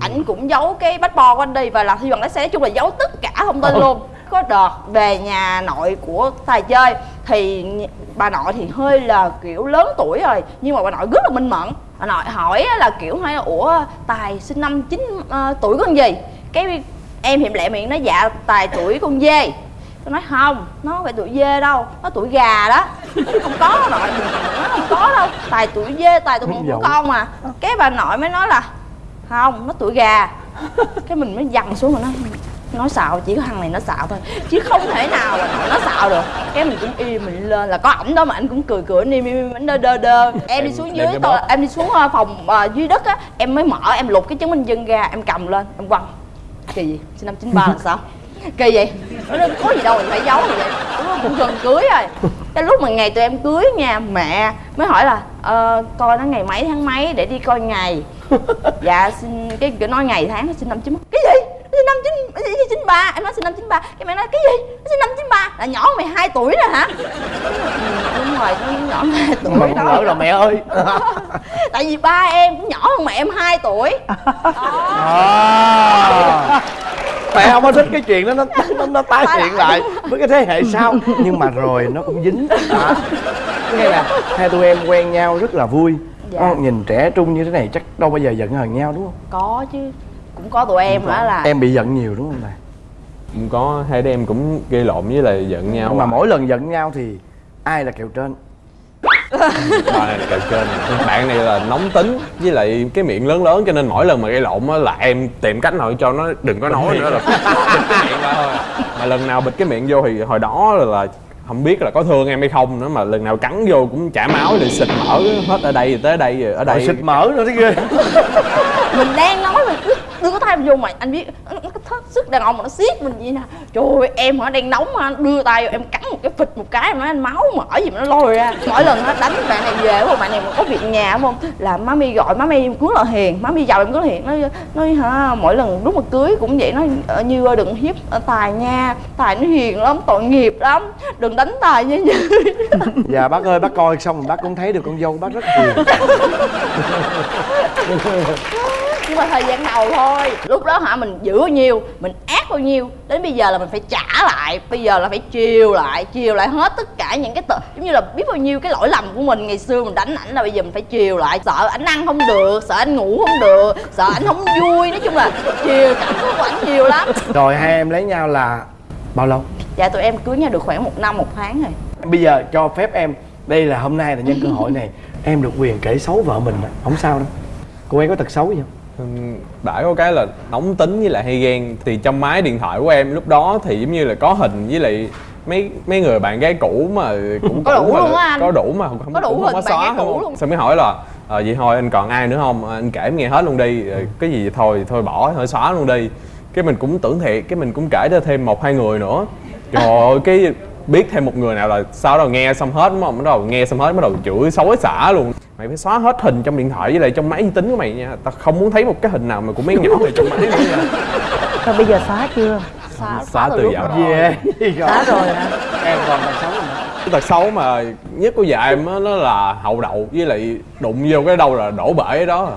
Ảnh cũng giấu cái bát bo của anh đi. Và làm thi bằng lái xe nói chung là giấu tất cả thông tin luôn. Có đợt về nhà nội của tài chơi thì bà nội thì hơi là kiểu lớn tuổi rồi. Nhưng mà bà nội rất là minh mẫn. Bà nội hỏi là kiểu hỏi là ủa tài sinh năm chín ờ, tuổi con gì? Cái em hiểm lẹ miệng nói dạ tài tuổi con dê. Tôi nói không nó không phải tuổi dê đâu nó tuổi gà đó. Không có nội nó không có đâu. Tài tuổi dê tài tuổi của con mà. Cái bà nội mới nói là không nó tuổi gà. Cái mình mới dằn xuống rồi nói nói xạo chỉ có thằng này nó xạo thôi. Chứ không thể nào mà nội nó xạo được. Cái mình cũng im mình lên là có ảnh đó mà anh cũng cười cười im im im ảnh đơ đơ đơ. Em đi xuống dưới tôi em đi xuống ờ, phòng ờ, dưới đất á em mới mở em lục cái chứng minh dân ra em cầm lên em quăng kỳ gì? Sinh năm 93 là sao? Kỳ vậy nó có gì đâu mình phải giấu gì vậy. Cũng gần cưới rồi. Cái lúc mà ngày tụi em cưới nha mẹ mới hỏi là ờ, coi nó ngày mấy tháng mấy để đi coi ngày. Dạ xin cái nói ngày tháng sinh năm chín cái gì sinh năm chín chín ba? Em nói sinh năm chín ba. Cái mẹ nói cái gì? Nó sinh năm chín ba. Là nhỏ hơn mày 2 tuổi rồi hả? Ừ, đúng rồi nó nhỏ 2 tuổi mà lỡ rồi mẹ ơi. Tại vì ba em cũng nhỏ hơn mẹ em 2 tuổi. À. mẹ không có thích cái chuyện đó nó nó, nó tái hiện lại với cái thế hệ sau. Nhưng mà rồi nó cũng dính. À. nghe nè hai tụi em quen nhau rất là vui. Dạ. Con nhìn trẻ trung như thế này chắc đâu bao giờ giận hờn nhau đúng không? Có chứ cũng có tụi em hả là em bị giận nhiều đúng không này cũng có hai đứa em cũng gây lộn với lại giận nhau mà mỗi lần giận nhau thì ai là kèo trên? Bạn này là kèo trên? Bạn này là nóng tính với lại cái miệng lớn lớn cho nên mỗi lần mà gây lộn á là em tìm cách nào cho nó đừng có nói nữa là bịt cái miệng ra thôi. Mà lần nào bịt cái miệng vô thì hồi đó là, là không biết là có thương em hay không nữa mà lần nào cắn vô cũng chảy máu rồi xịt mỡ hết ở đây tới đây rồi ở đây. Xịt mỡ nữa thấy ghê. Mình đang nói đưa cái tay vô mà anh biết nó nó cái sức đàn ông mà nó siết mình vậy nè. Trời ơi em hả đang nóng mà đưa tay vô em cắn một cái phịch một cái em nói anh máu mỡ gì mà nó lôi ra. Mỗi lần nó đánh bạn này về không bạn này mà có việc nhà không? Là má mi gọi má mi rất là hiền má mi giàu em là hiền. Nói nói hả mỗi lần lúc mà cưới cũng vậy nói "Ờ, như ơi đừng hiếp ờ, tài nha tài nó hiền lắm tội nghiệp lắm đừng đánh tài nha. Như Dạ bác ơi bác coi xong bác cũng thấy được con dâu bác rất hiền mà thời gian đầu thôi. Lúc đó hả mình giữ bao nhiêu mình ác bao nhiêu đến bây giờ là mình phải trả lại. Bây giờ là phải chiều lại chiều lại hết tất cả những cái tờ giống như là biết bao nhiêu cái lỗi lầm của mình. Ngày xưa mình đánh ảnh là bây giờ mình phải chiều lại. Sợ ảnh ăn không được sợ anh ngủ không được sợ ảnh không vui. Nói chung là chiều cảm xúc của ảnh nhiều lắm. Rồi hai em lấy nhau là bao lâu? dạ tụi em cưới nhau được khoảng một năm một tháng rồi. Bây giờ cho phép em Đây là hôm nay là nhân cơ hội này. Em được quyền kể xấu vợ mình Không sao đâu. Cô ấy có tật xấu gì không? Bãi có cái là nóng tính với lại hay ghen. Thì trong máy điện thoại của em lúc đó thì giống như là có hình với lại mấy mấy người bạn gái cũ mà cũng Có đủ luôn á anh. có đủ mà không Có đủ cũng không có bạn gái xóa không luôn. xong mới hỏi là ờ vậy thôi anh còn ai nữa không? Anh kể em nghe hết luôn đi. Rồi cái gì thôi thôi bỏ thôi xóa luôn đi. Cái mình cũng tưởng thiệt cái mình cũng kể cho thêm một hai người nữa. Trời ơi cái biết thêm một người nào là sau đó nghe xong hết đúng không bắt đầu nghe xong hết bắt đầu chửi xối xả luôn mày phải xóa hết hình trong điện thoại với lại trong máy vi tính của mày nha tao không muốn thấy một cái hình nào mà của mấy nhỏ này trong máy nữa nha Rồi bây giờ xóa chưa? xóa, xóa từ dạo đó Yeah Xóa rồi hả? Em còn nữa? Cái tật xấu mà nhất của vợ em á nó là hậu đậu với lại đụng vô cái đâu là đổ bể đó. À.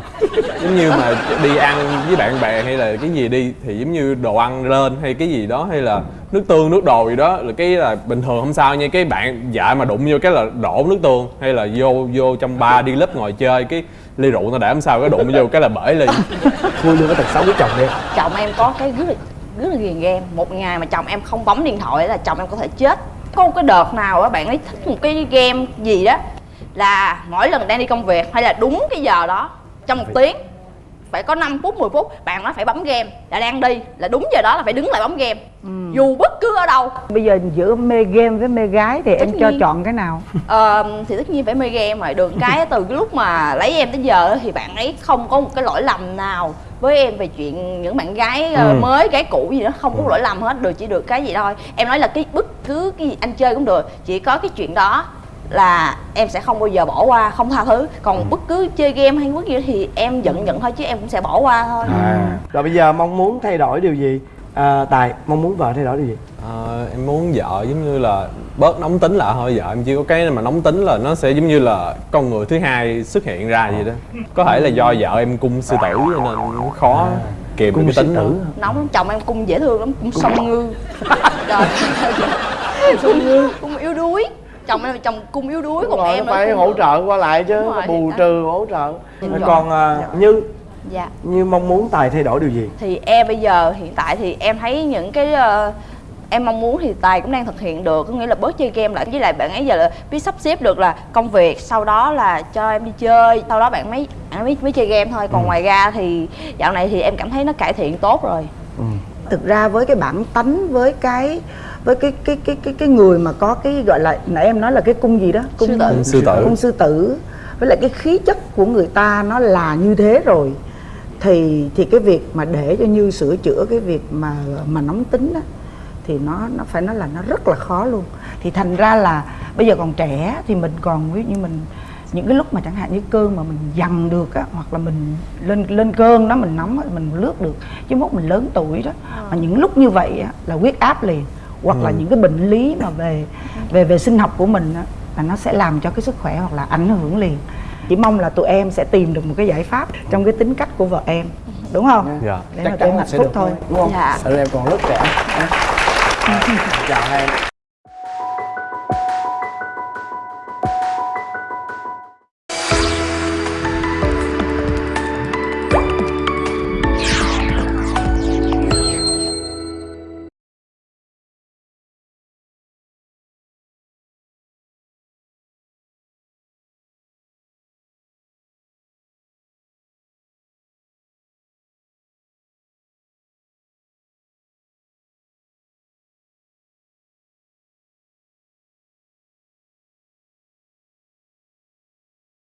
giống như mà đi ăn với bạn bè hay là cái gì đi thì giống như đồ ăn lên hay cái gì đó hay là nước tương nước đồ gì đó là cái là bình thường không sao nha. Cái bạn vợ mà đụng vô cái là đổ nước tương hay là vô vô trong ba đi lớp ngồi chơi cái ly rượu nó để không sao cái đụng vô cái là bể ly Khui luôn cái tật xấu của chồng đi. Chồng em có cái rất là rất là ghiền game. Một ngày mà chồng em không bấm điện thoại là chồng em có thể chết có một cái đợt nào á bạn ấy thích một cái game gì đó là mỗi lần đang đi công việc hay là đúng cái giờ đó trong một tiếng phải có 5 phút 10 phút bạn nó phải bấm game là đang đi là đúng giờ đó là phải đứng lại bấm game. Dù bất cứ ở đâu. Bây giờ giữa mê game với mê gái thì em Tất cho nhiên. chọn cái nào? Ờ, thì tất nhiên phải mê game rồi. Được cái từ cái lúc mà lấy em tới giờ thì bạn ấy không có một cái lỗi lầm nào với em về chuyện những bạn gái ờ, Ừ. mới gái cũ gì đó không có lỗi lầm hết được chỉ được cái gì thôi em nói là cái bất cứ cái gì anh chơi cũng được chỉ có cái chuyện đó là em sẽ không bao giờ bỏ qua không tha thứ còn bất cứ chơi game hay bất kỳ thì em giận giận thôi chứ em cũng sẽ bỏ qua thôi à. Rồi bây giờ mong muốn thay đổi điều gì? À, Tài mong muốn vợ thay đổi điều gì? Ờ, em muốn vợ giống như là bớt nóng tính lại thôi. Vợ em chỉ có cái mà nóng tính là nó sẽ giống như là con người thứ hai xuất hiện ra vậy đó. Có thể là do vợ em cung sư tử cho nên nó khó kìm được Cung cái tính tử nóng lắm chồng em cung dễ thương lắm cung song ngư. Trời. Cung ngư. Cung yếu đuối. Chồng em là chồng cung yếu đuối còn Rồi, em phải cung- hỗ trợ qua lại chứ rồi, bù trừ hỗ trợ. Rồi còn à, như? Dạ. Như mong muốn tài thay đổi điều gì? Thì em bây giờ hiện tại thì em thấy những cái ờ, em mong muốn thì tài cũng đang thực hiện được. Có nghĩa là bớt chơi game lại. Với lại bạn ấy giờ là biết sắp xếp được là công việc sau đó là cho em đi chơi sau đó bạn mới bạn mới, mới chơi game thôi. Còn ngoài ra thì dạo này thì em cảm thấy nó cải thiện tốt rồi. Thực ra với cái bản tánh với cái với cái cái cái cái cái người mà có cái gọi là nãy em nói là cái cung gì đó? Cung Sư tử. Cung sư tử. cung sư tử. Với lại cái khí chất của người ta nó là như thế rồi. Thì thì cái việc mà để cho như sửa chữa cái việc mà mà nóng tính đó thì nó nó phải nói là nó rất là khó luôn. Thì thành ra là bây giờ còn trẻ thì mình còn ví dụ như mình những cái lúc mà chẳng hạn như cơn mà mình dằn được á hoặc là mình lên lên cơn đó mình nóng á, mình lướt được chứ mốt mình lớn tuổi đó mà những lúc như vậy á, là huyết áp liền hoặc là Ừ. những cái bệnh lý mà về về về sinh học của mình á, là nó sẽ làm cho cái sức khỏe hoặc là ảnh hưởng liền. Chỉ mong là tụi em sẽ tìm được một cái giải pháp trong cái tính cách của vợ em đúng không? Dạ. Để mà tụi em hạnh phúc thôi. đúng không? Dạ. Em còn rất trẻ chào hai em